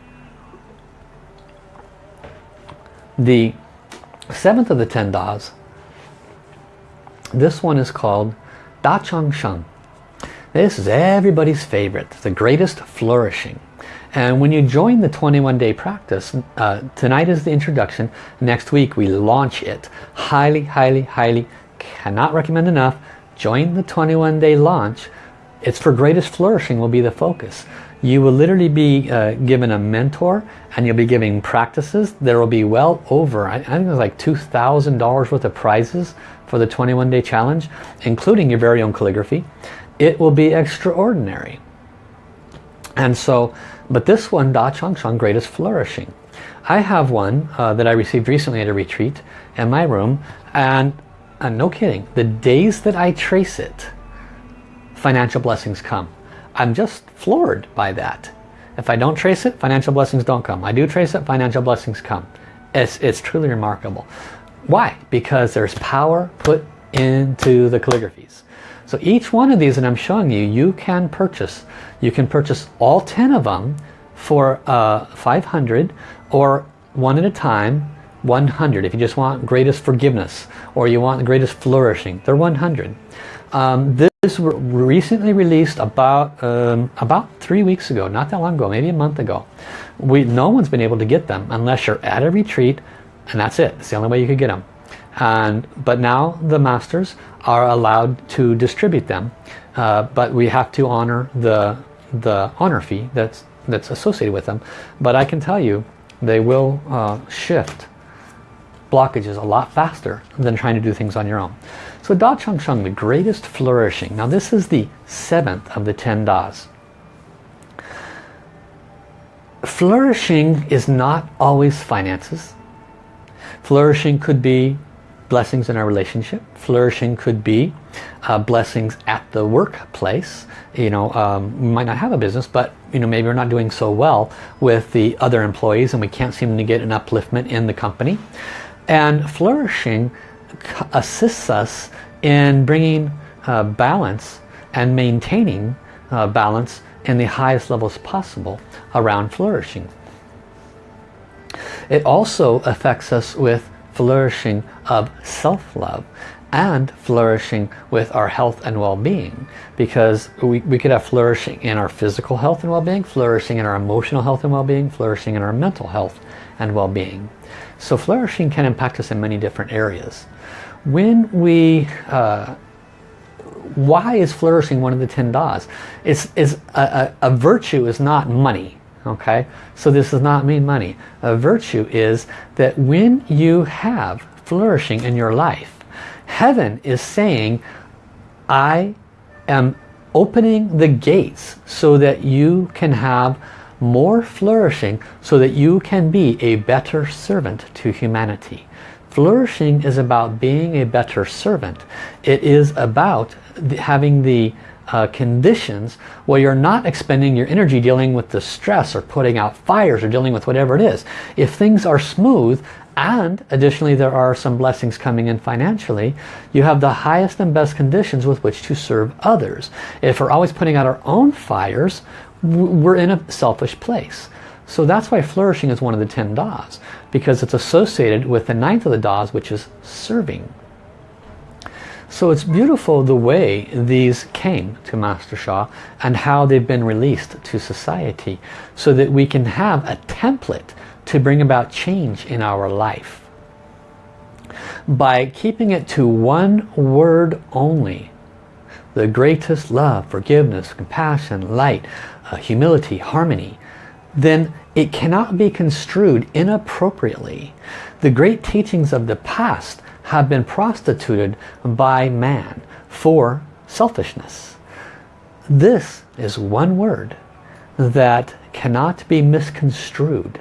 [SPEAKER 1] The seventh of the ten Das, this one is called Da Chang Sheng. This is everybody's favorite, the greatest flourishing. And when you join the 21 day practice, uh, tonight is the introduction, next week we launch it. Highly, highly, highly, cannot recommend enough, join the 21 day launch. It's for greatest flourishing will be the focus you will literally be uh, given a mentor and you'll be giving practices. There will be well over, I, I think it's like $2,000 worth of prizes for the 21 day challenge, including your very own calligraphy. It will be extraordinary. And so, but this one, Da Chang Sheng, Greatest Flourishing. I have one uh, that I received recently at a retreat in my room and, and no kidding, the days that I trace it, financial blessings come. I'm just floored by that. If I don't trace it, financial blessings don't come. I do trace it, financial blessings come. It's, it's truly remarkable. Why? Because there's power put into the calligraphies. So each one of these that I'm showing you, you can purchase. You can purchase all 10 of them for uh, 500 or one at a time 100 if you just want greatest forgiveness or you want the greatest flourishing they're 100 um, this was recently released about um, about three weeks ago, not that long ago, maybe a month ago. We no one's been able to get them unless you're at a retreat, and that's it. It's the only way you could get them. And but now the masters are allowed to distribute them, uh, but we have to honor the the honor fee that's that's associated with them. But I can tell you, they will uh, shift blockages a lot faster than trying to do things on your own. So Da Chang Sheng, the greatest flourishing. Now this is the seventh of the ten Das. Flourishing is not always finances. Flourishing could be blessings in our relationship. Flourishing could be uh, blessings at the workplace. You know, um, we might not have a business, but you know maybe we're not doing so well with the other employees and we can't seem to get an upliftment in the company. And flourishing assists us in bringing uh, balance and maintaining uh, balance in the highest levels possible around flourishing. It also affects us with flourishing of self-love and flourishing with our health and well-being because we, we could have flourishing in our physical health and well-being, flourishing in our emotional health and well-being, flourishing in our mental health and well-being. So flourishing can impact us in many different areas. When we, uh, why is flourishing one of the 10 das? It's, it's a, a, a virtue is not money. Okay, so this does not mean money. A virtue is that when you have flourishing in your life, heaven is saying, I am opening the gates so that you can have more flourishing so that you can be a better servant to humanity. Flourishing is about being a better servant. It is about having the uh, conditions where you're not expending your energy dealing with the stress or putting out fires or dealing with whatever it is. If things are smooth and additionally there are some blessings coming in financially, you have the highest and best conditions with which to serve others. If we're always putting out our own fires, we're in a selfish place. So that's why flourishing is one of the 10 Das, because it's associated with the ninth of the Das, which is serving. So it's beautiful the way these came to Master Sha and how they've been released to society so that we can have a template to bring about change in our life. By keeping it to one word only, the greatest love, forgiveness, compassion, light, uh, humility, harmony, then it cannot be construed inappropriately. The great teachings of the past have been prostituted by man for selfishness. This is one word that cannot be misconstrued.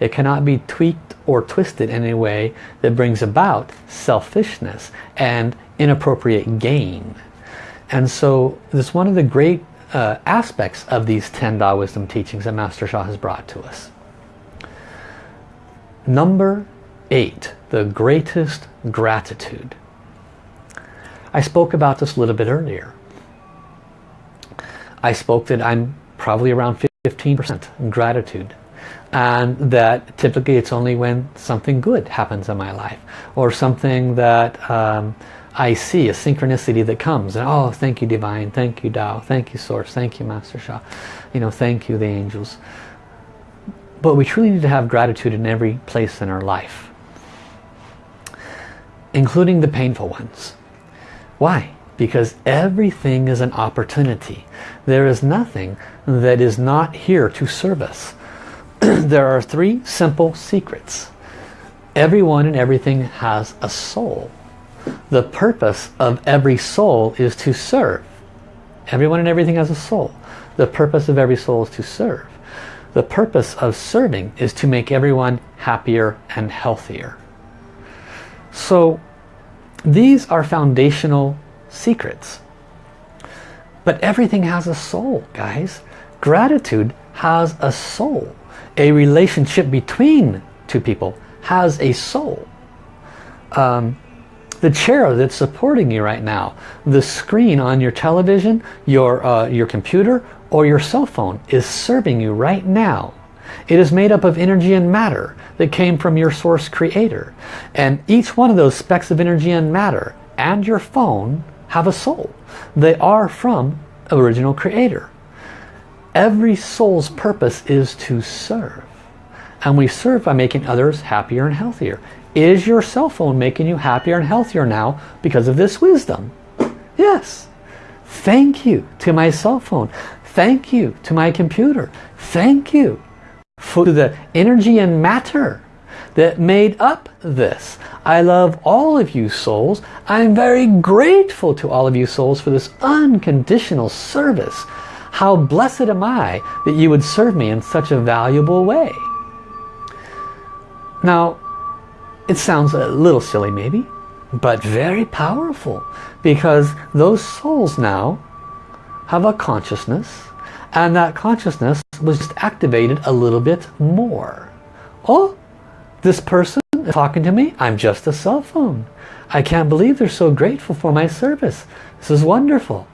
[SPEAKER 1] It cannot be tweaked or twisted in a way that brings about selfishness and inappropriate gain. And so this is one of the great uh, aspects of these 10 Da Wisdom teachings that Master Sha has brought to us. Number eight, the greatest gratitude. I spoke about this a little bit earlier. I spoke that I'm probably around 15% gratitude and that typically it's only when something good happens in my life or something that um, I see, a synchronicity that comes and oh thank you divine, thank you Tao, thank you source, thank you Master Sha, you know thank you the angels. But we truly need to have gratitude in every place in our life including the painful ones. Why? Because everything is an opportunity. There is nothing that is not here to serve us. there are three simple secrets. Everyone and everything has a soul. The purpose of every soul is to serve. Everyone and everything has a soul. The purpose of every soul is to serve. The purpose of serving is to make everyone happier and healthier. So these are foundational secrets. But everything has a soul, guys. Gratitude has a soul. A relationship between two people has a soul. Um, the chair that's supporting you right now, the screen on your television, your, uh, your computer, or your cell phone is serving you right now. It is made up of energy and matter that came from your source creator. And each one of those specks of energy and matter and your phone have a soul. They are from original creator. Every soul's purpose is to serve. And we serve by making others happier and healthier. Is your cell phone making you happier and healthier now because of this wisdom? Yes. Thank you to my cell phone. Thank you to my computer. Thank you for the energy and matter that made up this. I love all of you souls. I'm very grateful to all of you souls for this unconditional service. How blessed am I that you would serve me in such a valuable way. Now, it sounds a little silly maybe, but very powerful because those souls now have a consciousness and that consciousness was just activated a little bit more. Oh, this person is talking to me. I'm just a cell phone. I can't believe they're so grateful for my service. This is wonderful.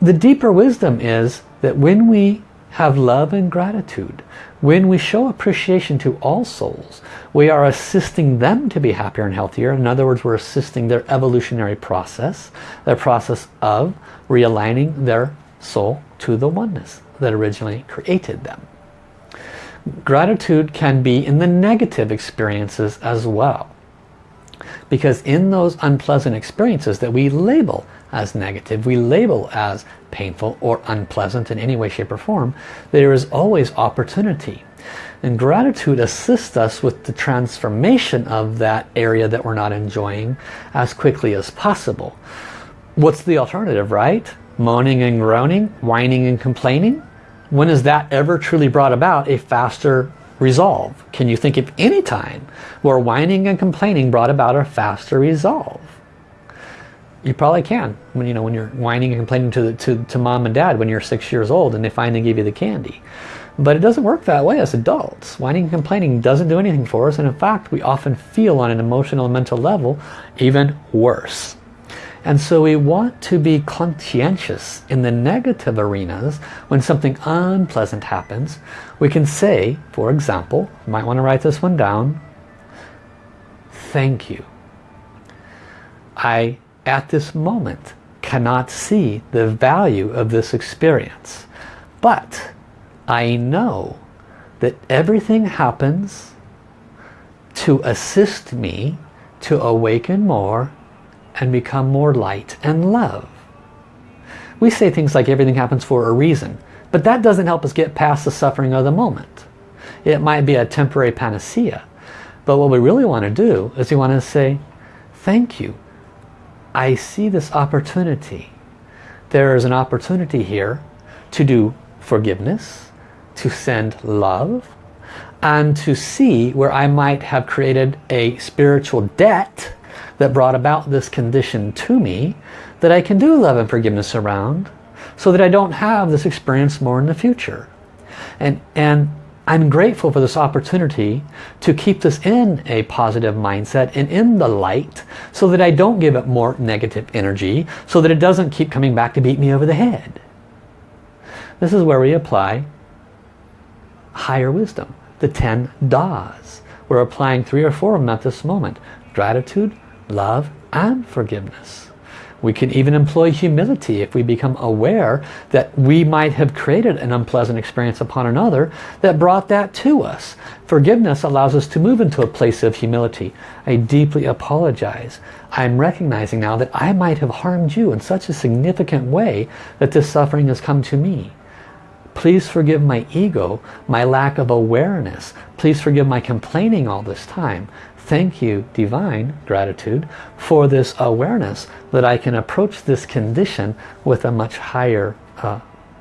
[SPEAKER 1] The deeper wisdom is that when we have love and gratitude, when we show appreciation to all souls, we are assisting them to be happier and healthier. In other words, we're assisting their evolutionary process, their process of realigning their soul to the oneness that originally created them. Gratitude can be in the negative experiences as well. Because in those unpleasant experiences that we label as negative, we label as painful or unpleasant in any way, shape or form, there is always opportunity. And gratitude assists us with the transformation of that area that we're not enjoying as quickly as possible. what's the alternative, right? Moaning and groaning, whining and complaining? When has that ever truly brought about a faster resolve? Can you think of any time where whining and complaining brought about a faster resolve? You probably can. When you know when you're whining and complaining to, the, to, to mom and dad when you're six years old and they finally give you the candy. But it doesn't work that way as adults. Whining and complaining doesn't do anything for us and in fact we often feel on an emotional and mental level even worse. And so we want to be conscientious in the negative arenas when something unpleasant happens. We can say, for example, you might want to write this one down, thank you. I, at this moment, cannot see the value of this experience. But I know that everything happens to assist me to awaken more and become more light and love. We say things like everything happens for a reason, but that doesn't help us get past the suffering of the moment. It might be a temporary panacea, but what we really want to do is we want to say, thank you. I see this opportunity. There is an opportunity here to do forgiveness, to send love, and to see where I might have created a spiritual debt that brought about this condition to me that I can do love and forgiveness around so that I don't have this experience more in the future. And, and I'm grateful for this opportunity to keep this in a positive mindset and in the light so that I don't give it more negative energy so that it doesn't keep coming back to beat me over the head. This is where we apply higher wisdom, the 10 Das. We're applying three or four of them at this moment. Gratitude, love and forgiveness. We can even employ humility if we become aware that we might have created an unpleasant experience upon another that brought that to us. Forgiveness allows us to move into a place of humility. I deeply apologize. I'm recognizing now that I might have harmed you in such a significant way that this suffering has come to me. Please forgive my ego, my lack of awareness. Please forgive my complaining all this time. Thank you, divine gratitude, for this awareness that I can approach this condition with a much higher uh,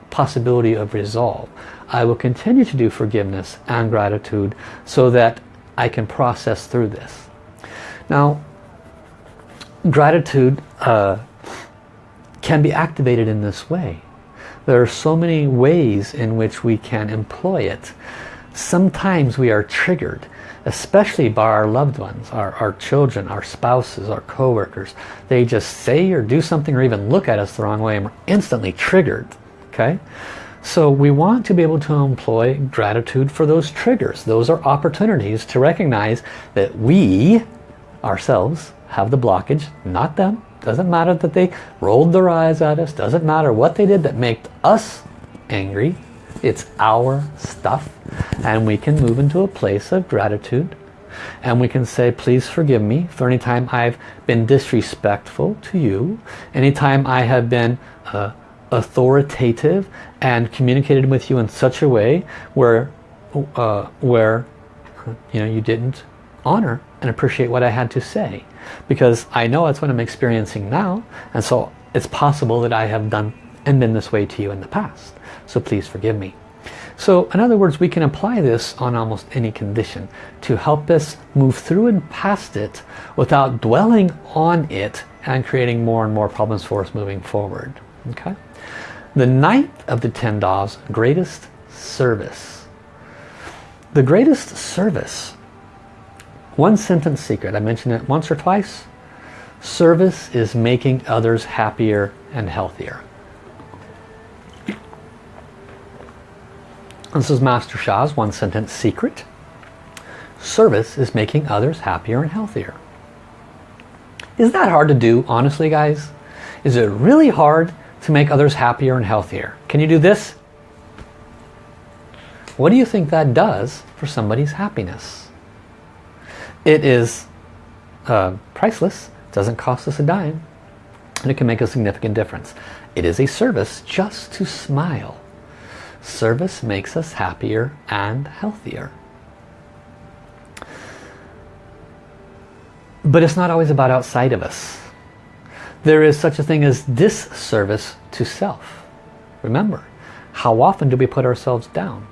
[SPEAKER 1] possibility of resolve. I will continue to do forgiveness and gratitude so that I can process through this. Now, gratitude uh, can be activated in this way. There are so many ways in which we can employ it. Sometimes we are triggered especially by our loved ones, our, our children, our spouses, our co-workers. They just say or do something or even look at us the wrong way and we're instantly triggered. Okay? So we want to be able to employ gratitude for those triggers. Those are opportunities to recognize that we, ourselves, have the blockage, not them. Doesn't matter that they rolled their eyes at us. Doesn't matter what they did that made us angry. It's our stuff and we can move into a place of gratitude. And we can say please forgive me for any time I've been disrespectful to you anytime I have been uh, authoritative and communicated with you in such a way where uh, where you know you didn't honor and appreciate what I had to say. Because I know that's what I'm experiencing now and so it's possible that I have done and been this way to you in the past so please forgive me so in other words, we can apply this on almost any condition to help us move through and past it without dwelling on it and creating more and more problems for us moving forward. Okay. The ninth of the ten Das, greatest service. The greatest service. One sentence secret. I mentioned it once or twice. Service is making others happier and healthier. This is Master Sha's one sentence secret. Service is making others happier and healthier. Is that hard to do, honestly, guys? Is it really hard to make others happier and healthier? Can you do this? What do you think that does for somebody's happiness? It is uh, priceless, doesn't cost us a dime, and it can make a significant difference. It is a service just to smile. Service makes us happier and healthier. But it's not always about outside of us. There is such a thing as disservice to self. Remember, how often do we put ourselves down?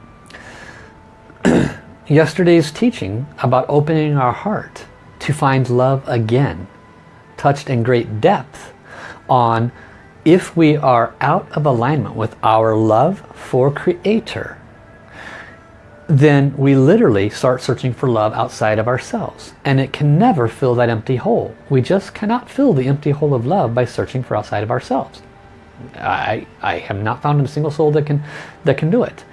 [SPEAKER 1] Yesterday's teaching about opening our heart to find love again touched in great depth on if we are out of alignment with our love for Creator, then we literally start searching for love outside of ourselves. And it can never fill that empty hole. We just cannot fill the empty hole of love by searching for outside of ourselves. I, I have not found a single soul that can, that can do it.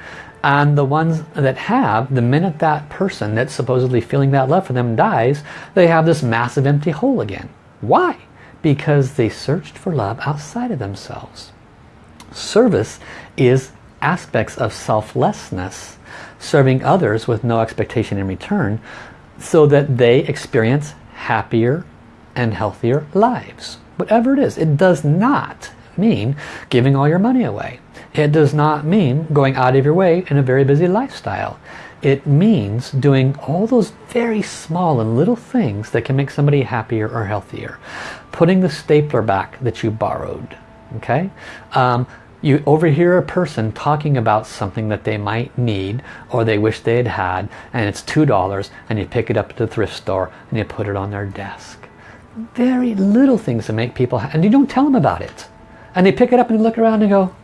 [SPEAKER 1] And the ones that have, the minute that person that's supposedly feeling that love for them dies, they have this massive empty hole again. Why? Because they searched for love outside of themselves. Service is aspects of selflessness, serving others with no expectation in return so that they experience happier and healthier lives. Whatever it is, it does not mean giving all your money away. It does not mean going out of your way in a very busy lifestyle. It means doing all those very small and little things that can make somebody happier or healthier. Putting the stapler back that you borrowed. Okay? Um, you overhear a person talking about something that they might need or they wish they had had and it's two dollars and you pick it up at the thrift store and you put it on their desk very little things to make people and you don't tell them about it and they pick it up and look around and go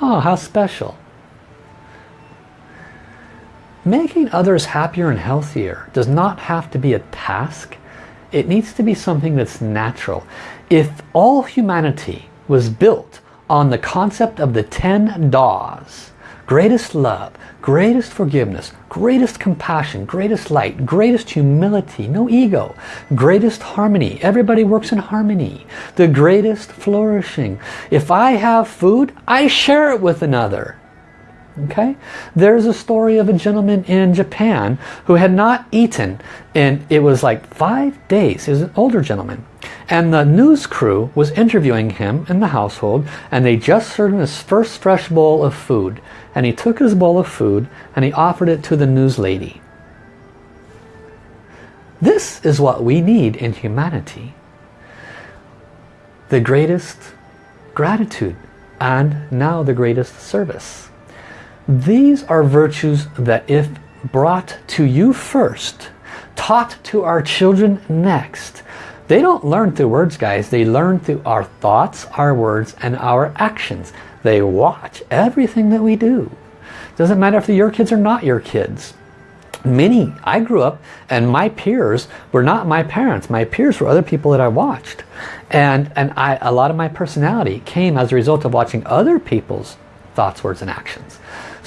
[SPEAKER 1] oh how special Making others happier and healthier does not have to be a task. It needs to be something that's natural. If all humanity was built on the concept of the 10 Das, greatest love, greatest forgiveness, greatest compassion, greatest light, greatest humility, no ego, greatest harmony. Everybody works in harmony. The greatest flourishing. If I have food, I share it with another. Okay, There's a story of a gentleman in Japan who had not eaten and it was like five days. He was an older gentleman. And the news crew was interviewing him in the household and they just served him his first fresh bowl of food. And he took his bowl of food and he offered it to the news lady. This is what we need in humanity. The greatest gratitude and now the greatest service. These are virtues that if brought to you first, taught to our children next, they don't learn through words, guys. They learn through our thoughts, our words, and our actions. They watch everything that we do. Doesn't matter if your kids are not your kids. Many, I grew up and my peers were not my parents. My peers were other people that I watched. And, and I, a lot of my personality came as a result of watching other people's thoughts, words, and actions.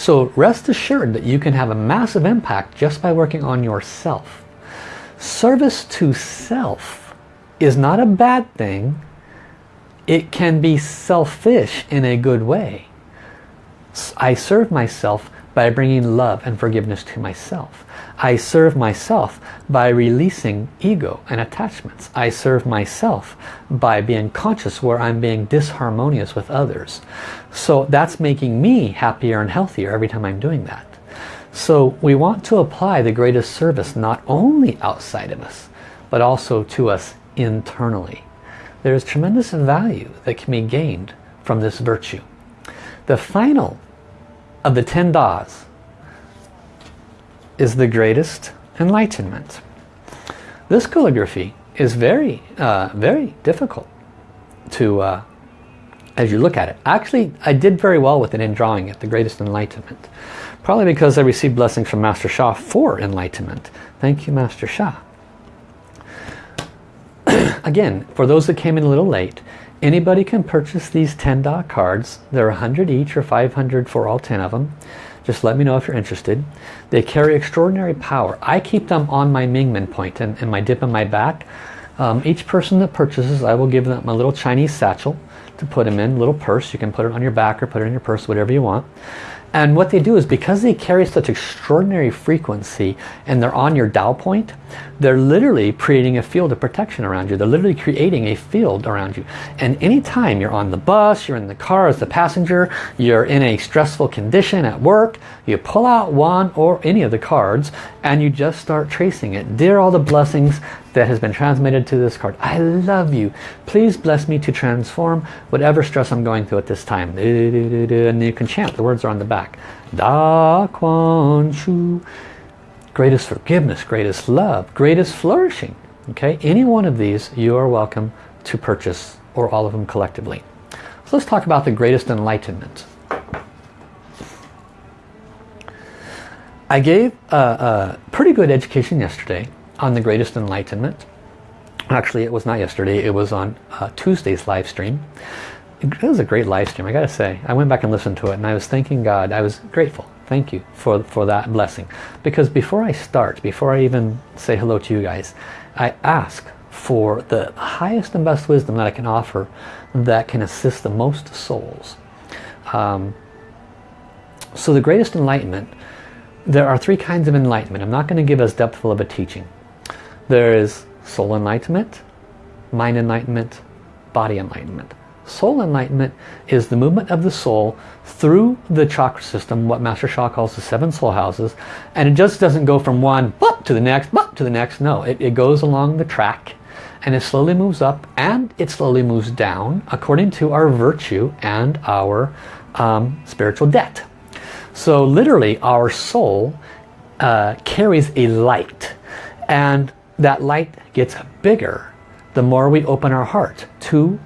[SPEAKER 1] So rest assured that you can have a massive impact just by working on yourself. Service to self is not a bad thing. It can be selfish in a good way. I serve myself by bringing love and forgiveness to myself. I serve myself by releasing ego and attachments. I serve myself by being conscious where I'm being disharmonious with others. So that's making me happier and healthier every time I'm doing that. So we want to apply the greatest service not only outside of us, but also to us internally. There is tremendous value that can be gained from this virtue. The final of the 10 Das is the greatest enlightenment. This calligraphy is very, uh, very difficult to, uh, as you look at it. Actually, I did very well with it in drawing it, the greatest enlightenment. Probably because I received blessings from Master Sha for enlightenment. Thank you, Master Sha. Again, for those that came in a little late, Anybody can purchase these 10 dot cards. They're 100 each or 500 for all 10 of them. Just let me know if you're interested. They carry extraordinary power. I keep them on my Mingmen point and, and my dip in my back. Um, each person that purchases, I will give them a little Chinese satchel to put them in, little purse. You can put it on your back or put it in your purse, whatever you want. And what they do is because they carry such extraordinary frequency and they're on your Tao point, they're literally creating a field of protection around you. They're literally creating a field around you. And anytime you're on the bus, you're in the car as the passenger, you're in a stressful condition at work, you pull out one or any of the cards and you just start tracing it. Dear all the blessings, that has been transmitted to this card. I love you. Please bless me to transform whatever stress I'm going through at this time. And you can chant. The words are on the back. Da Kuan Shu. Greatest forgiveness, greatest love, greatest flourishing. Okay, any one of these you are welcome to purchase or all of them collectively. So let's talk about the greatest enlightenment. I gave a, a, pretty good education yesterday on the greatest enlightenment. Actually, it was not yesterday. It was on uh, Tuesday's live stream. It was a great live stream, I gotta say. I went back and listened to it and I was thanking God. I was grateful. Thank you for, for that blessing. Because before I start, before I even say hello to you guys, I ask for the highest and best wisdom that I can offer that can assist the most souls. Um, so the greatest enlightenment, there are three kinds of enlightenment. I'm not going to give as depthful of a teaching. There is soul enlightenment, mind enlightenment, body enlightenment. Soul enlightenment is the movement of the soul through the chakra system, what Master Sha calls the seven soul houses. And it just doesn't go from one to the next, to the next. No, it, it goes along the track and it slowly moves up and it slowly moves down according to our virtue and our um, spiritual debt. So literally our soul uh, carries a light and that light gets bigger the more we open our heart to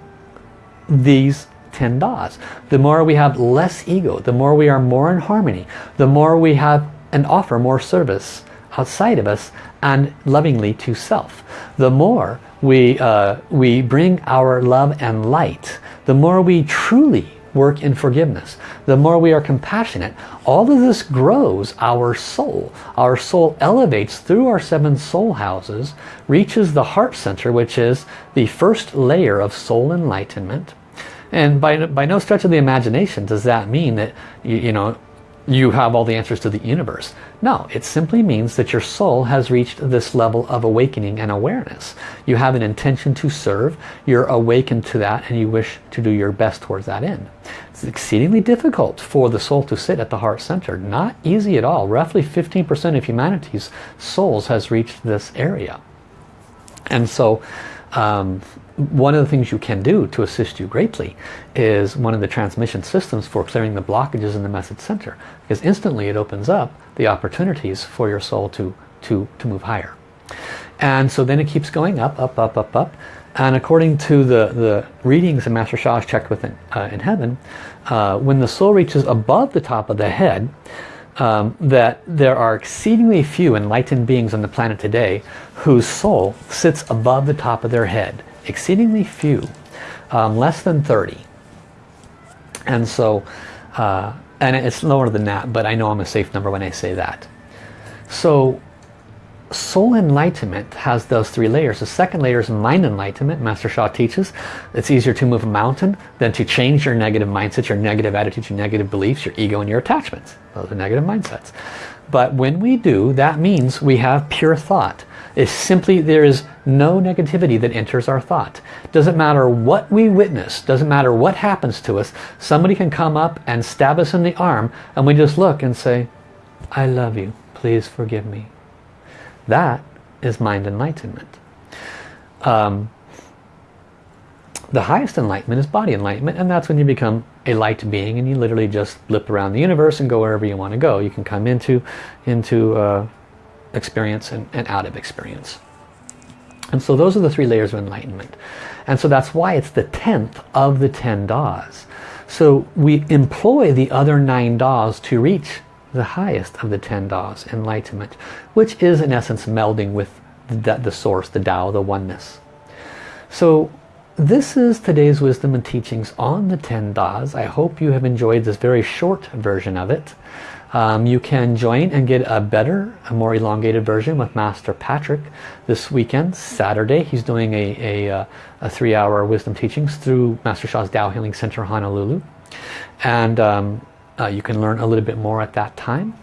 [SPEAKER 1] these 10 das. The more we have less ego, the more we are more in harmony, the more we have and offer more service outside of us and lovingly to self. The more we, uh, we bring our love and light, the more we truly work in forgiveness, the more we are compassionate, all of this grows our soul. Our soul elevates through our seven soul houses, reaches the heart center, which is the first layer of soul enlightenment. And by, by no stretch of the imagination does that mean that, you, you know, you have all the answers to the universe. No, it simply means that your soul has reached this level of awakening and awareness. You have an intention to serve, you're awakened to that and you wish to do your best towards that end. It's exceedingly difficult for the soul to sit at the heart center. Not easy at all. Roughly 15% of humanity's souls has reached this area. And so um, one of the things you can do to assist you greatly is one of the transmission systems for clearing the blockages in the message center because instantly it opens up the opportunities for your soul to to to move higher. And so then it keeps going up up up up up. And according to the the readings that Master Sha has checked within uh, in heaven uh, when the soul reaches above the top of the head um, that there are exceedingly few enlightened beings on the planet today whose soul sits above the top of their head exceedingly few, um, less than 30. And so, uh, and it's lower than that, but I know I'm a safe number when I say that. So soul enlightenment has those three layers. The second layer is mind enlightenment. Master Sha teaches it's easier to move a mountain than to change your negative mindset, your negative attitudes, your negative beliefs, your ego and your attachments. Those are negative mindsets. But when we do, that means we have pure thought. It's simply there is no negativity that enters our thought. Doesn't matter what we witness, doesn't matter what happens to us, somebody can come up and stab us in the arm and we just look and say, I love you, please forgive me. That is mind enlightenment. Um, the highest enlightenment is body enlightenment and that's when you become a light being and you literally just blip around the universe and go wherever you want to go. You can come into, into uh, experience and, and out of experience. And so those are the three layers of enlightenment. And so that's why it's the 10th of the 10 das. So we employ the other nine das to reach the highest of the 10 das, enlightenment, which is in essence melding with the, the source, the Tao, the oneness. So this is today's wisdom and teachings on the 10 das. I hope you have enjoyed this very short version of it. Um, you can join and get a better, a more elongated version with Master Patrick this weekend, Saturday. He's doing a, a, uh, a three-hour wisdom teachings through Master Sha's Tao Healing Center Honolulu. And um, uh, you can learn a little bit more at that time.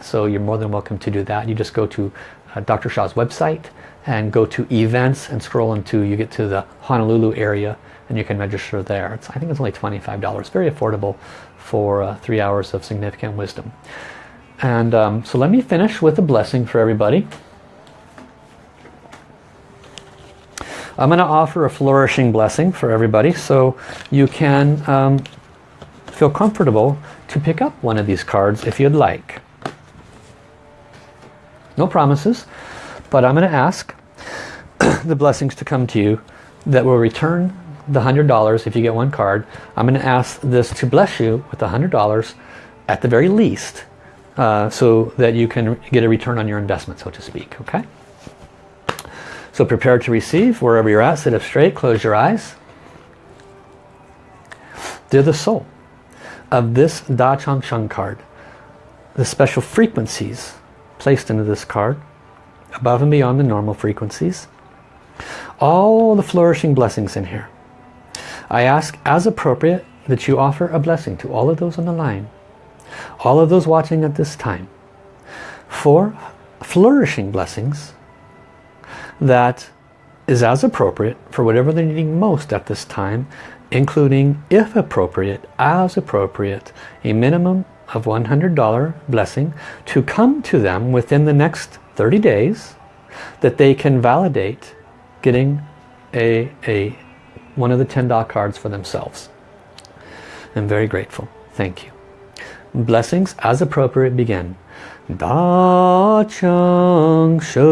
[SPEAKER 1] So you're more than welcome to do that. You just go to uh, Dr. Sha's website and go to events and scroll into, you get to the Honolulu area and you can register there. It's, I think it's only $25. Very affordable for uh, three hours of significant wisdom. And um, so let me finish with a blessing for everybody. I'm going to offer a flourishing blessing for everybody so you can um, feel comfortable to pick up one of these cards if you'd like. No promises, but I'm going to ask the blessings to come to you that will return the $100 if you get one card. I'm going to ask this to bless you with $100 at the very least uh, so that you can get a return on your investment, so to speak. Okay. So prepare to receive wherever you're at. Sit up straight. Close your eyes. Dear the soul of this Da Chang Sheng card, the special frequencies placed into this card, above and beyond the normal frequencies, all the flourishing blessings in here. I ask as appropriate that you offer a blessing to all of those on the line, all of those watching at this time, for flourishing blessings that is as appropriate for whatever they're needing most at this time, including, if appropriate, as appropriate, a minimum of $100 blessing to come to them within the next 30 days that they can validate getting a, a one of the 10 dot cards for themselves. I'm very grateful. Thank you. Blessings as appropriate begin. Da Chang Sheng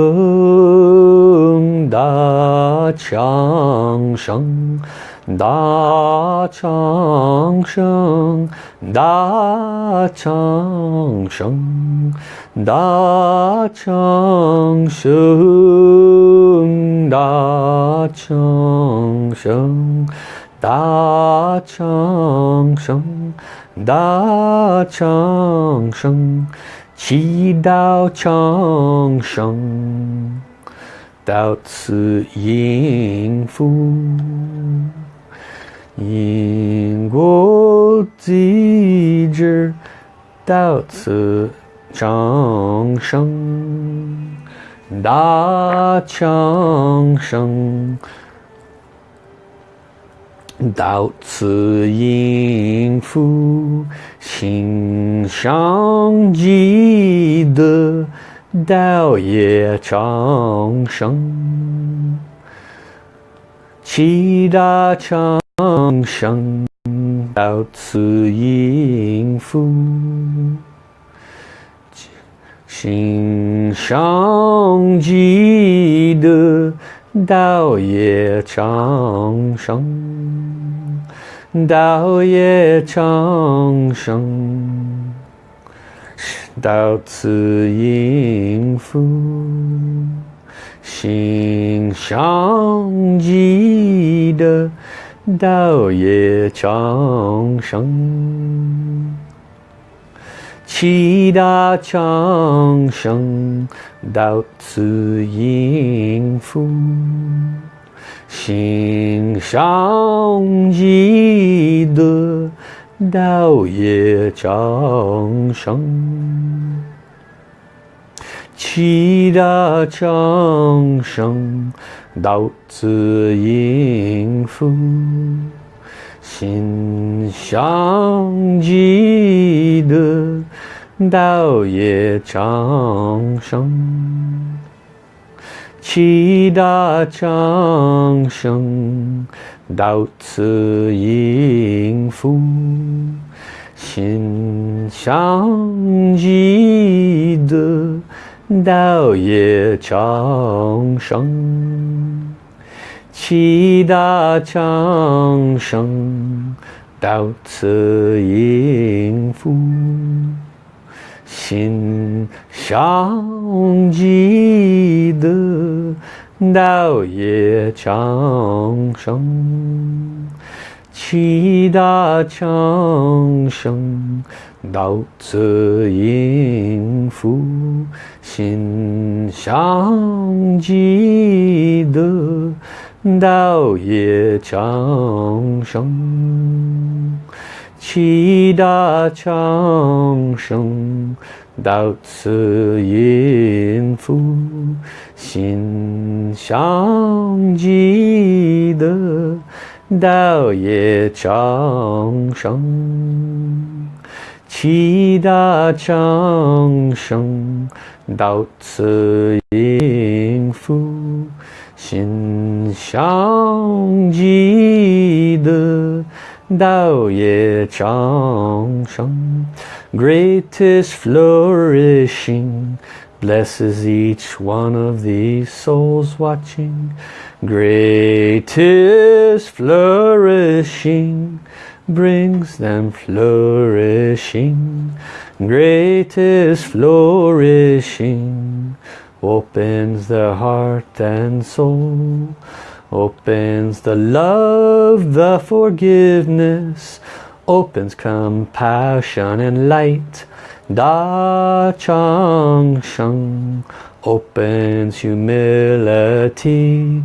[SPEAKER 1] Da Chang Sheng 大昌声，大昌声，大昌声，大昌声，大昌声，大昌声，祈祷昌声，到此应付。因果机制到此长生，大强生，到此应付心上积德道业长生，七大长。长生到此应付，心上记得道业长生，道业长生到此应付，心上记得。道业长生，七大长生到此应付，心上记得道业长生，七大长生。到此应付，心上记得道业长生，七大长生。到此应付，心上记得。道业长生，七大长生，到此应付，心上记得道业长生，七大长生。到此应付，心上记得道业长盛，七大长生。到此应付，心上记得道业长生。qi da chang sheng dao ci ying fu xin shang ji de dao ye chang sheng greatest flourishing blesses each one of these souls watching greatest flourishing brings them flourishing. Greatest flourishing. Opens the heart and soul. Opens the love the forgiveness. Opens compassion and light. Da Chang Sheng opens humility.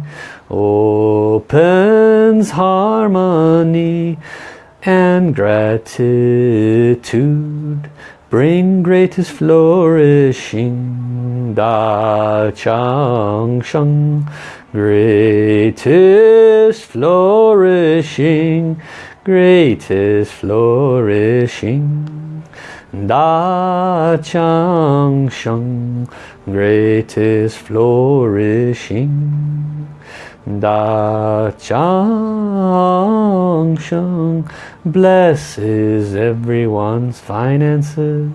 [SPEAKER 1] Opens harmony and gratitude. Bring greatest flourishing. Da Chang Sheng. Greatest flourishing. Greatest flourishing. Da Chang Sheng. Greatest flourishing Da Chang Sheng blesses everyone's finances.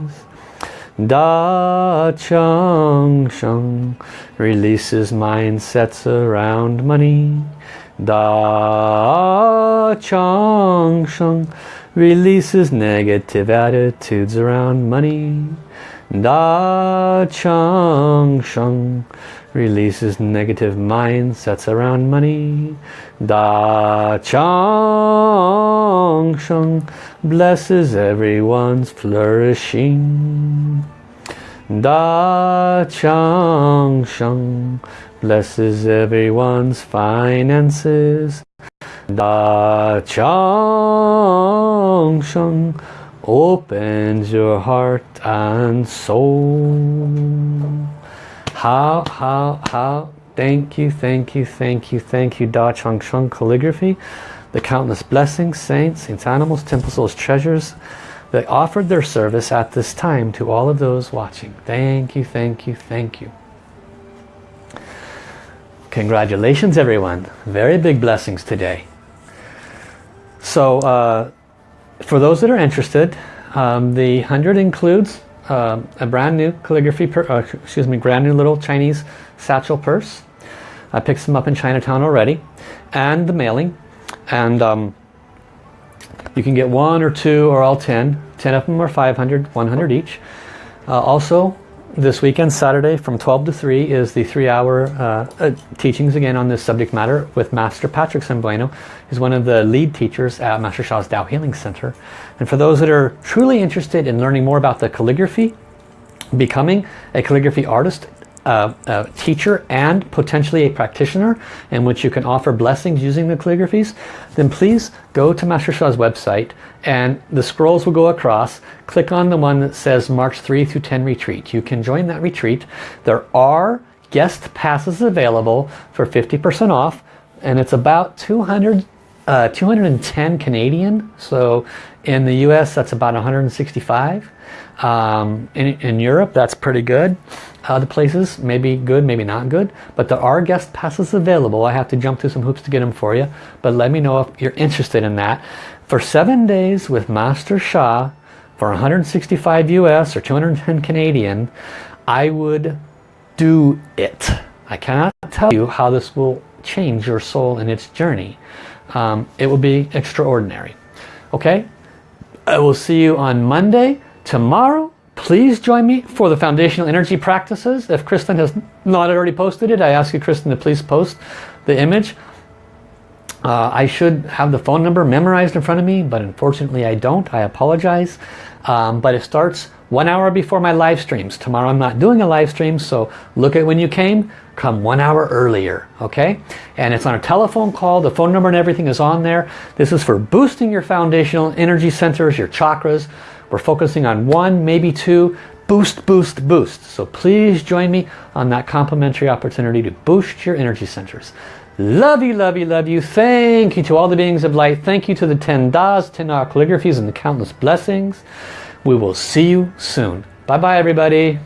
[SPEAKER 1] Da Chang Sheng releases mindsets around money. Da Chang Sheng releases negative attitudes around money. Da Chang Sheng releases negative mindsets around money. Da Chang Sheng blesses everyone's flourishing. Da Chang Sheng blesses everyone's finances. Da Chang Sheng opens your heart and soul. How, how, how. Thank you, thank you, thank you, thank you, Da Chang Sheng Calligraphy. The countless blessings, saints, saints, animals, temple souls, treasures that offered their service at this time to all of those watching. Thank you, thank you, thank you. Congratulations everyone. Very big blessings today. So uh, for those that are interested, um, the 100 includes uh, a brand new calligraphy, uh, excuse me, brand new little Chinese satchel purse. I picked some up in Chinatown already. And the mailing. And um, you can get one or two or all 10. 10 of them are 500, 100 each. Uh, also, this weekend, Saturday, from 12 to 3 is the three-hour uh, uh, teachings again on this subject matter with Master Patrick Sembueno. He's one of the lead teachers at Master Sha's Tao Healing Center. And for those that are truly interested in learning more about the calligraphy, becoming a calligraphy artist, uh, a teacher and potentially a practitioner in which you can offer blessings using the calligraphies, then please go to Master Sha's website and the scrolls will go across. Click on the one that says March 3 through 10 retreat. You can join that retreat. There are guest passes available for 50% off and it's about 200 uh, 210 Canadian so in the US that's about 165 um, in, in Europe that's pretty good. Other places maybe good maybe not good but there are guest passes available. I have to jump through some hoops to get them for you but let me know if you're interested in that. For seven days with Master Sha for 165 US or 210 Canadian I would do it. I cannot tell you how this will change your soul in its journey um, it will be extraordinary okay I will see you on Monday tomorrow Please join me for the foundational energy practices. If Kristen has not already posted it, I ask you, Kristen, to please post the image. Uh, I should have the phone number memorized in front of me, but unfortunately I don't. I apologize. Um, but it starts one hour before my live streams. Tomorrow I'm not doing a live stream, so look at when you came. Come one hour earlier, okay? And it's on a telephone call. The phone number and everything is on there. This is for boosting your foundational energy centers, your chakras, we're focusing on one, maybe two, boost, boost, boost. So please join me on that complimentary opportunity to boost your energy centers. Love you, love you, love you. Thank you to all the beings of light. Thank you to the 10 Das, 10 calligraphies and the countless blessings. We will see you soon. Bye-bye, everybody.